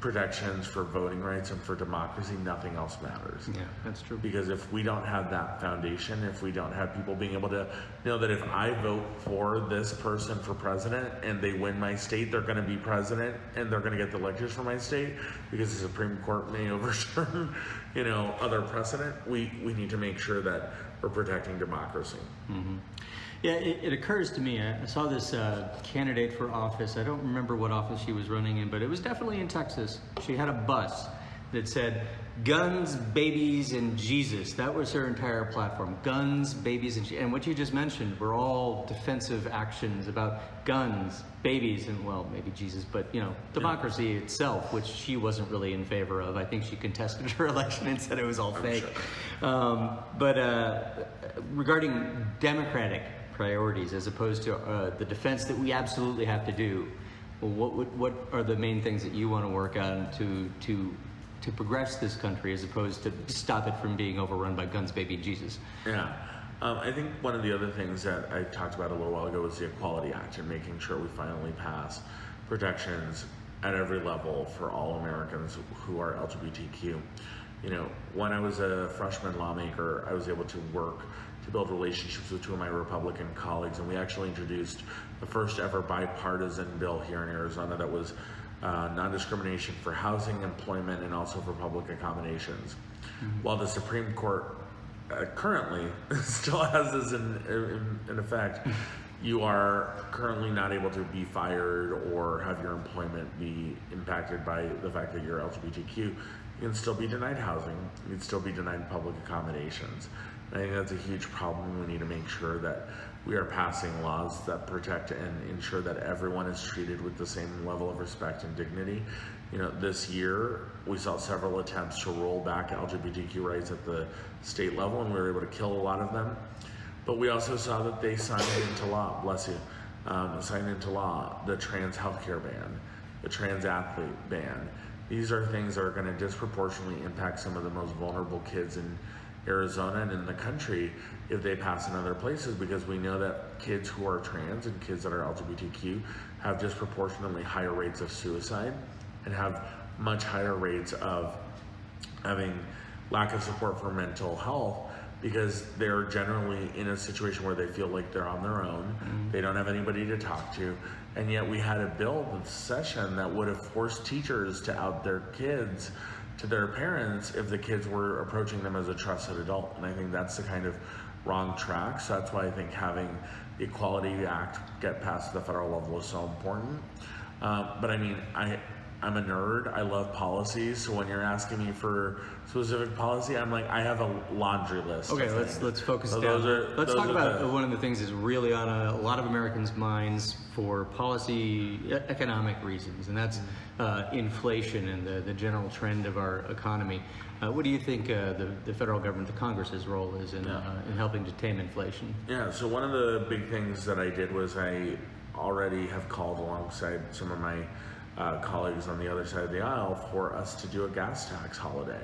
Speaker 2: protections for voting rights and for democracy, nothing else matters.
Speaker 1: Yeah, that's true.
Speaker 2: Because if we don't have that foundation, if we don't have people being able to know that if I vote for this person for president and they win my state, they're going to be president and they're going to get the electors for my state because the Supreme Court may overturn, you know, other precedent. We we need to make sure that we're protecting democracy. Mm-hmm.
Speaker 1: Yeah, it, it occurs to me. I I saw this uh, candidate for office. I don't remember what office she was running in, but it was definitely in Texas. She had a bus that said "Guns, Babies, and Jesus." That was her entire platform: guns, babies, and and what you just mentioned were all defensive actions about guns, babies, and well, maybe Jesus, but you know, democracy itself, which she wasn't really in favor of. I think she contested her election and said it was all fake. Um, but uh, regarding democratic priorities as opposed to uh, the defense that we absolutely have to do. Well, what would, what are the main things that you want to work on to to to progress this country as opposed to stop it from being overrun by guns, baby, Jesus?
Speaker 2: Yeah. Um, I think one of the other things that I talked about a little while ago was the Equality Act and making sure we finally pass protections at every level for all Americans who are LGBTQ. You know, when I was a freshman lawmaker, I was able to work to build relationships with two of my Republican colleagues, and we actually introduced the first ever bipartisan bill here in Arizona that was uh, non discrimination for housing, employment, and also for public accommodations. while the Supreme Court uh, currently still has this in, in, in effect, you are currently not able to be fired or have your employment be impacted by the fact that you're LGBTQ. You can still be denied housing. You can still be denied public accommodations. I think that's a huge problem. We need to make sure that we are passing laws that protect and ensure that everyone is treated with the same level of respect and dignity. You know, this year we saw several attempts to roll back LGBTQ rights at the state level, and we were able to kill a lot of them. But we also saw that they signed into law, bless you, um, signed into law the trans healthcare ban, the trans athlete ban. These are things that are going to disproportionately impact some of the most vulnerable kids in Arizona and in the country if they pass in other places because we know that kids who are trans and kids that are LGBTQ have disproportionately higher rates of suicide and have much higher rates of having lack of support for mental health because they're generally in a situation where they feel like they're on their own. Mm-hmm. They don't have anybody to talk to. And yet we had a bill this session that would have forced teachers to out their kids to their parents if the kids were approaching them as a trusted adult. And I think that's the kind of wrong track. So that's why I think having the Equality Act get passed at the federal level is so important. Uh, but I mean, I I'm a nerd. I love policies. So when you're asking me for specific policy, I'm like, I have a laundry list.
Speaker 1: Okay, let's
Speaker 2: things.
Speaker 1: let's focus
Speaker 2: So
Speaker 1: down.
Speaker 2: those are-
Speaker 1: let's talk about
Speaker 2: the-
Speaker 1: one of the things that's really on a, a lot of Americans' minds for policy economic reasons, and that's uh, inflation and the, the general trend of our economy. Uh, what do you think uh, the, the federal government, the Congress's role is in,
Speaker 2: Yeah.
Speaker 1: uh, in helping to tame inflation?
Speaker 2: Yeah, so one of the big things that I did was I already have called alongside some of my uh, colleagues on the other side of the aisle for us to do a gas tax holiday.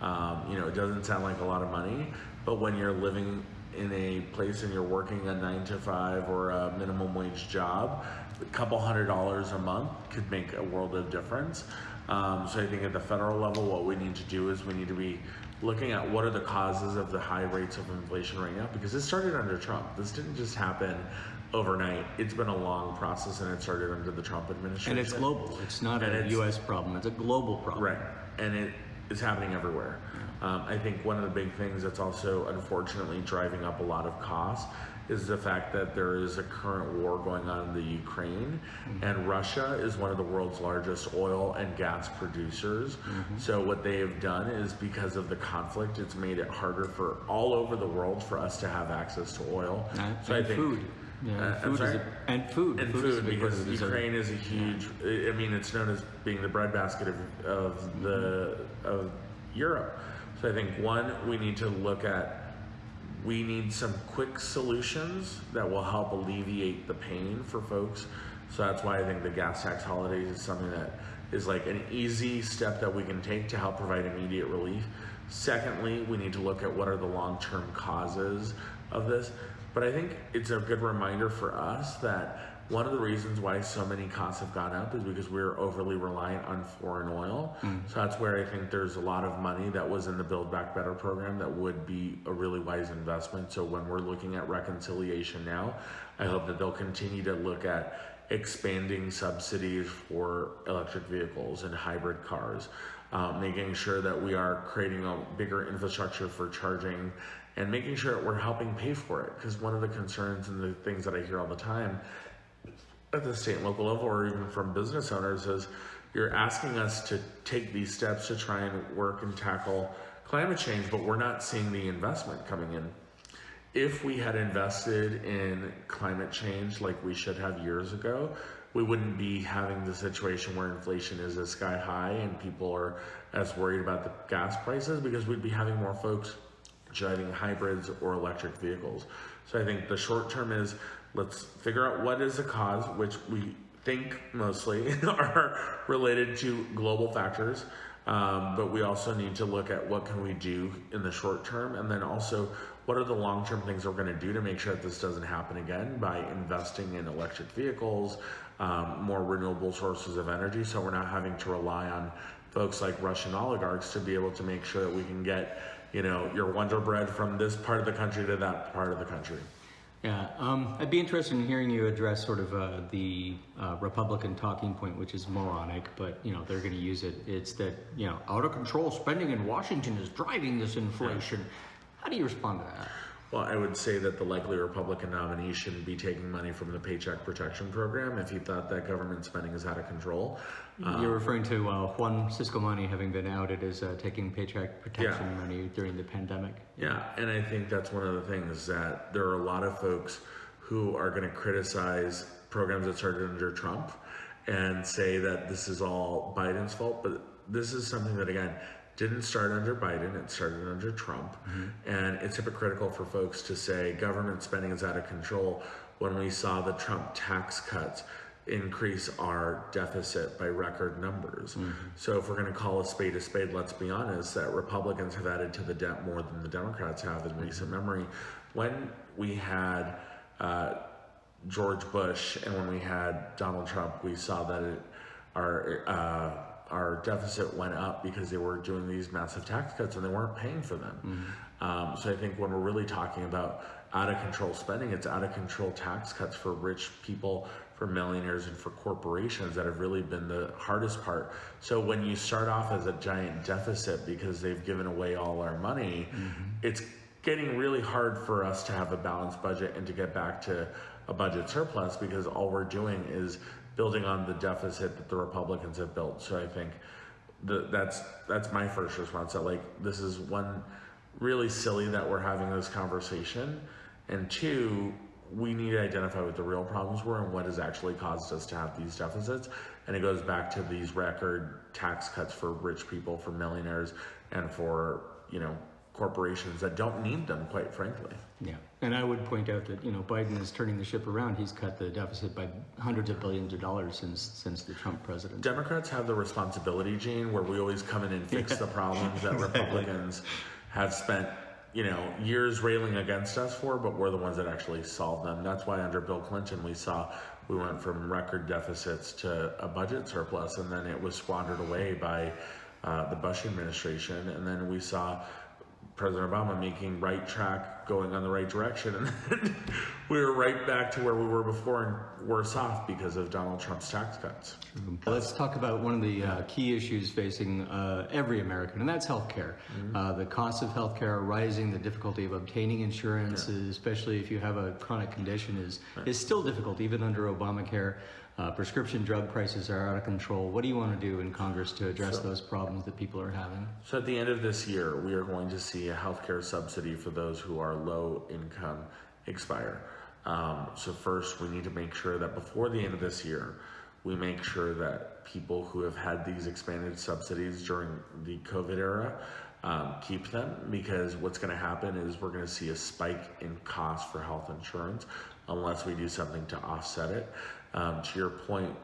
Speaker 2: Um, you know, it doesn't sound like a lot of money, but when you're living in a place and you're working a nine to five or a minimum wage job, a couple hundred dollars a month could make a world of difference. Um, so I think at the federal level, what we need to do is we need to be looking at what are the causes of the high rates of inflation right now because it started under Trump. This didn't just happen overnight. It's been a long process and it started under the Trump administration.
Speaker 1: And it's global. It's not
Speaker 2: And
Speaker 1: a
Speaker 2: it's-
Speaker 1: U.S. problem. It's a global problem.
Speaker 2: Right, and it is happening everywhere. Um, I think one of the big things that's also unfortunately driving up a lot of costs is the fact that there is a current war going on in the Ukraine, and Russia is one of the world's largest oil and gas producers. So what they have done is because of the conflict, it's made it harder for all over the world for us to have access to oil.
Speaker 1: And,
Speaker 2: so I think
Speaker 1: food. Yeah,
Speaker 2: Uh,
Speaker 1: food is a, and food.
Speaker 2: and
Speaker 1: Food
Speaker 2: food because. Ukraine is a huge. I I mean, it's known as being the breadbasket of, of the of Europe. So I think one, we need to look at. We need some quick solutions that will help alleviate the pain for folks. So that's why I think the gas tax holidays is something that is like an easy step that we can take to help provide immediate relief. Secondly, we need to look at what are the long-term causes of this. But I think it's a good reminder for us that one of the reasons why so many costs have gone up is because we're overly reliant on foreign oil. So that's where I think there's a lot of money that was in the Build Back Better program that would be a really wise investment. So when we're looking at reconciliation now, I hope that they'll continue to look at expanding subsidies for electric vehicles and hybrid cars, um, making sure that we are creating a bigger infrastructure for charging and making sure we're helping pay for it. Because one of the concerns and the things that I hear all the time at the state and local level or even from business owners is you're asking us to take these steps to try and work and tackle climate change, but we're not seeing the investment coming in. If we had invested in climate change like we should have years ago, we wouldn't be having the situation where inflation is as sky high and people are as worried about the gas prices because we'd be having more folks driving hybrids or electric vehicles. So I think the short term is let's figure out what is the cause, which we think mostly are related to global factors. Um, but we also need to look at what can we do in the short term, and then also what are the long-term things we're going to do to make sure that this doesn't happen again by investing in electric vehicles, um, more renewable sources of energy, so we're not having to rely on folks like Russian oligarchs to be able to make sure that we can get, you know, your Wonder Bread from this part of the country to that part of the country.
Speaker 1: Yeah, um, I'd be interested in hearing you address sort of uh, the uh, Republican talking point, which is moronic, but you know they're going to use it. It's that you know out of control spending in Washington is driving this inflation. How do you respond to that?
Speaker 2: Well, I would say that the likely Republican nominee shouldn't be taking money from the Paycheck Protection Program if he thought that government spending is out of control.
Speaker 1: You're referring to uh, Juan Ciscomani having been outed as uh, taking paycheck protection money during the pandemic.
Speaker 2: Yeah, and I think that's one of the things that there are a lot of folks who are going to criticize programs that started under Trump and say that this is all Biden's fault, but this is something that again didn't start under Biden, it started under Trump. And it's hypocritical for folks to say government spending is out of control when we saw the Trump tax cuts increase our deficit by record numbers. So if we're going to call a spade a spade, let's be honest that Republicans have added to the debt more than the Democrats have in recent memory. When we had uh, George Bush and when we had Donald Trump, we saw that it, our uh, our deficit went up because they were doing these massive tax cuts and they weren't paying for them. Um, so I think when we're really talking about out of control spending, it's out of control tax cuts for rich people, for millionaires, and for corporations that have really been the hardest part. So when you start off as a giant deficit because they've given away all our money, it's getting really hard for us to have a balanced budget and to get back to a budget surplus because all we're doing is building on the deficit that the Republicans have built. So I think the, that's that's my first response. That like this is one really silly that we're having this conversation, and two, we need to identify what the real problems were and what has actually caused us to have these deficits. And it goes back to these record tax cuts for rich people, for millionaires, and for you know corporations that don't need them, quite frankly.
Speaker 1: Yeah, and I would point out that you know Biden is turning the ship around. He's cut the deficit by hundreds of billions of dollars since since the Trump presidency.
Speaker 2: Democrats have the responsibility, Gene, where we always come in and fix the problems that Republicans have spent, you know, years railing against us for, but we're the ones that actually solve them. That's why under Bill Clinton we saw we went from record deficits to a budget surplus, and then it was squandered away by uh, the Bush administration, and then we saw. President Obama making right track, going on the right direction, and then we were right back to where we were before and worse off because of Donald Trump's tax cuts.
Speaker 1: Let's talk about one of the uh, key issues facing uh, every American, and that's healthcare. Uh, the costs of healthcare are rising. The difficulty of obtaining insurance, especially if you have a chronic condition, is is still difficult, even under Obamacare. Uh, prescription drug prices are out of control. What do you want to do in Congress to address those problems that people are having?
Speaker 2: So at the end of this year, we are going to see a healthcare subsidy for those who are low income expire. Um, so first, we need to make sure that before the end of this year, we make sure that people who have had these expanded subsidies during the COVID era um, keep them because what's going to happen is we're going to see a spike in cost for health insurance unless we do something to offset it. Um, to your point,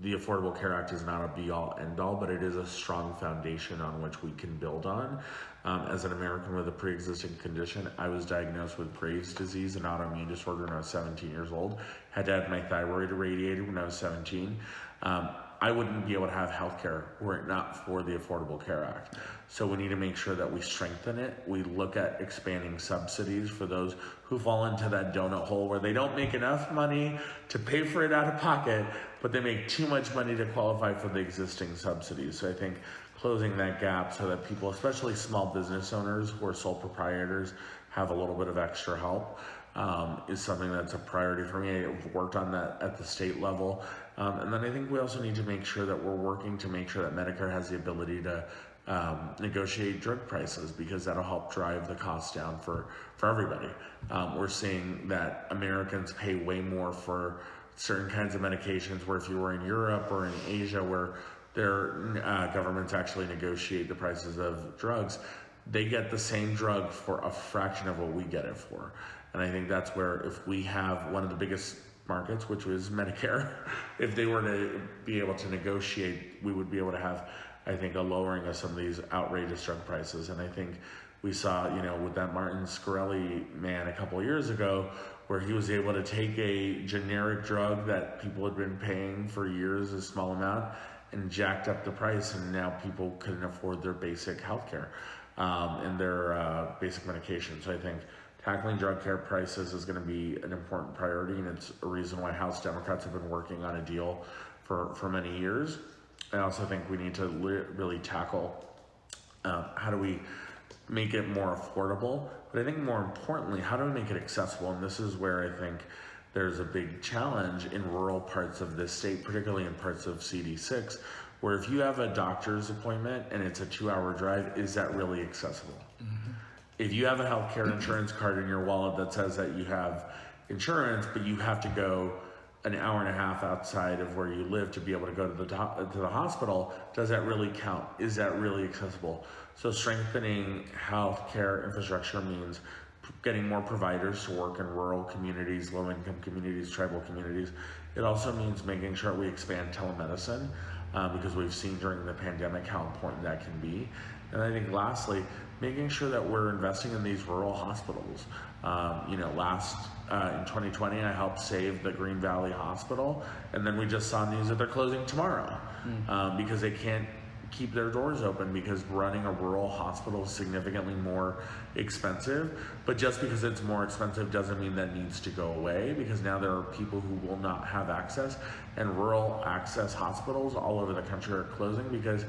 Speaker 2: the Affordable Care Act is not a be all end all, but it is a strong foundation on which we can build on. Um, as an American with a pre existing condition, I was diagnosed with Graves' disease, an autoimmune disorder, when I was 17 years old. Had to have my thyroid irradiated when I was 17. Um, I wouldn't be able to have health care were it not for the Affordable Care Act. So we need to make sure that we strengthen it. We look at expanding subsidies for those who fall into that donut hole where they don't make enough money to pay for it out of pocket, but they make too much money to qualify for the existing subsidies. So I think closing that gap so that people, especially small business owners who are sole proprietors, have a little bit of extra help um, is something that's a priority for me. I've worked on that at the state level. Um, and then I think we also need to make sure that we're working to make sure that Medicare has the ability to um, negotiate drug prices because that'll help drive the costs down for, for everybody. Um, we're seeing that Americans pay way more for certain kinds of medications where if you were in Europe or in Asia where their uh, governments actually negotiate the prices of drugs, they get the same drug for a fraction of what we get it for. And I think that's where if we have one of the biggest markets, which was Medicare, if they were to be able to negotiate, we would be able to have, I think, a lowering of some of these outrageous drug prices. And I think we saw, you know, with that Martin Shkreli man a couple years ago, where he was able to take a generic drug that people had been paying for years, a small amount, and jacked up the price, and now people couldn't afford their basic health care um, and their uh, basic medication. So I think tackling drug care prices is going to be an important priority, and it's a reason why House Democrats have been working on a deal for, for many years. I also think we need to really tackle uh, how do we make it more affordable? But I think more importantly, how do we make it accessible? And this is where I think there's a big challenge in rural parts of this state, particularly in parts of CD6, where if you have a doctor's appointment and it's a two hour drive, is that really accessible? If you have a healthcare insurance card in your wallet that says that you have insurance, but you have to go an hour and a half outside of where you live to be able to go to the do- to the hospital, does that really count? Is that really accessible? So strengthening healthcare infrastructure means getting more providers to work in rural communities, low income communities, tribal communities. It also means making sure we expand telemedicine uh, because we've seen during the pandemic how important that can be. And I think lastly, making sure that we're investing in these rural hospitals. Um, you know, last uh, in 2020, I helped save the Green Valley Hospital, and then we just saw news that they're closing tomorrow um, because they can't keep their doors open because running a rural hospital is significantly more expensive. But just because it's more expensive doesn't mean that needs to go away because now there are people who will not have access, and rural access hospitals all over the country are closing because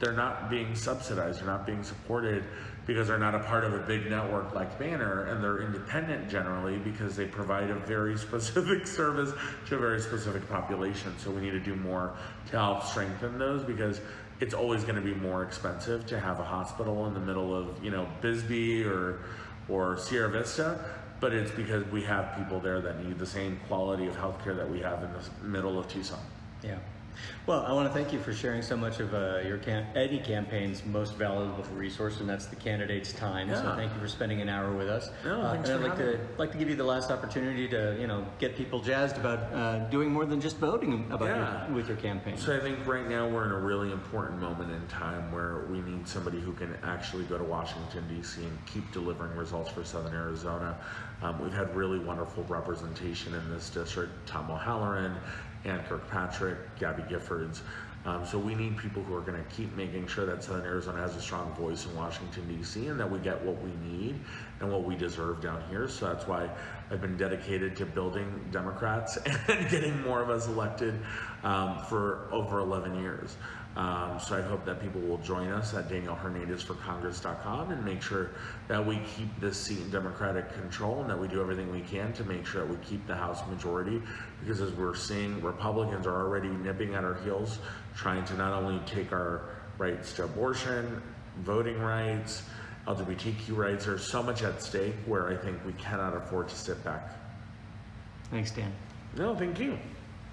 Speaker 2: they're not being subsidized, they're not being supported because they're not a part of a big network like Banner and they're independent generally because they provide a very specific service to a very specific population. So we need to do more to help strengthen those because it's always going to be more expensive to have a hospital in the middle of, you know, Bisbee or or Sierra Vista, but it's because we have people there that need the same quality of healthcare that we have in the middle of Tucson.
Speaker 1: Yeah. Well, I want to thank you for sharing so much of uh, your cam- any campaign's most valuable resource, and that's the candidate's time. So thank you for spending an hour with us.
Speaker 2: No,
Speaker 1: Uh,
Speaker 2: thanks
Speaker 1: and I'd like to
Speaker 2: me.
Speaker 1: like to give you the last opportunity to you know get people jazzed about uh, doing more than just voting about
Speaker 2: Yeah.
Speaker 1: your, with your campaign.
Speaker 2: So I think right now we're in a really important moment in time where we need somebody who can actually go to Washington D.C. and keep delivering results for Southern Arizona. Um, we've had really wonderful representation in this district: Tom O'Halleran, Ann Kirkpatrick, Gabby Giffords. Um, so we need people who are going to keep making sure that Southern Arizona has a strong voice in Washington D.C. and that we get what we need and what we deserve down here. So that's why I've been dedicated to building Democrats and getting more of us elected um, for over 11 years. Um, so I hope that people will join us at danielhernandezforcongress.com and make sure that we keep this seat in Democratic control and that we do everything we can to make sure that we keep the House majority. Because as we're seeing, Republicans are already nipping at our heels, trying to not only take our rights to abortion, voting rights, LGBTQ rights. There's so much at stake where I think we cannot afford to sit back.
Speaker 1: Thanks, Dan.
Speaker 2: No, thank you.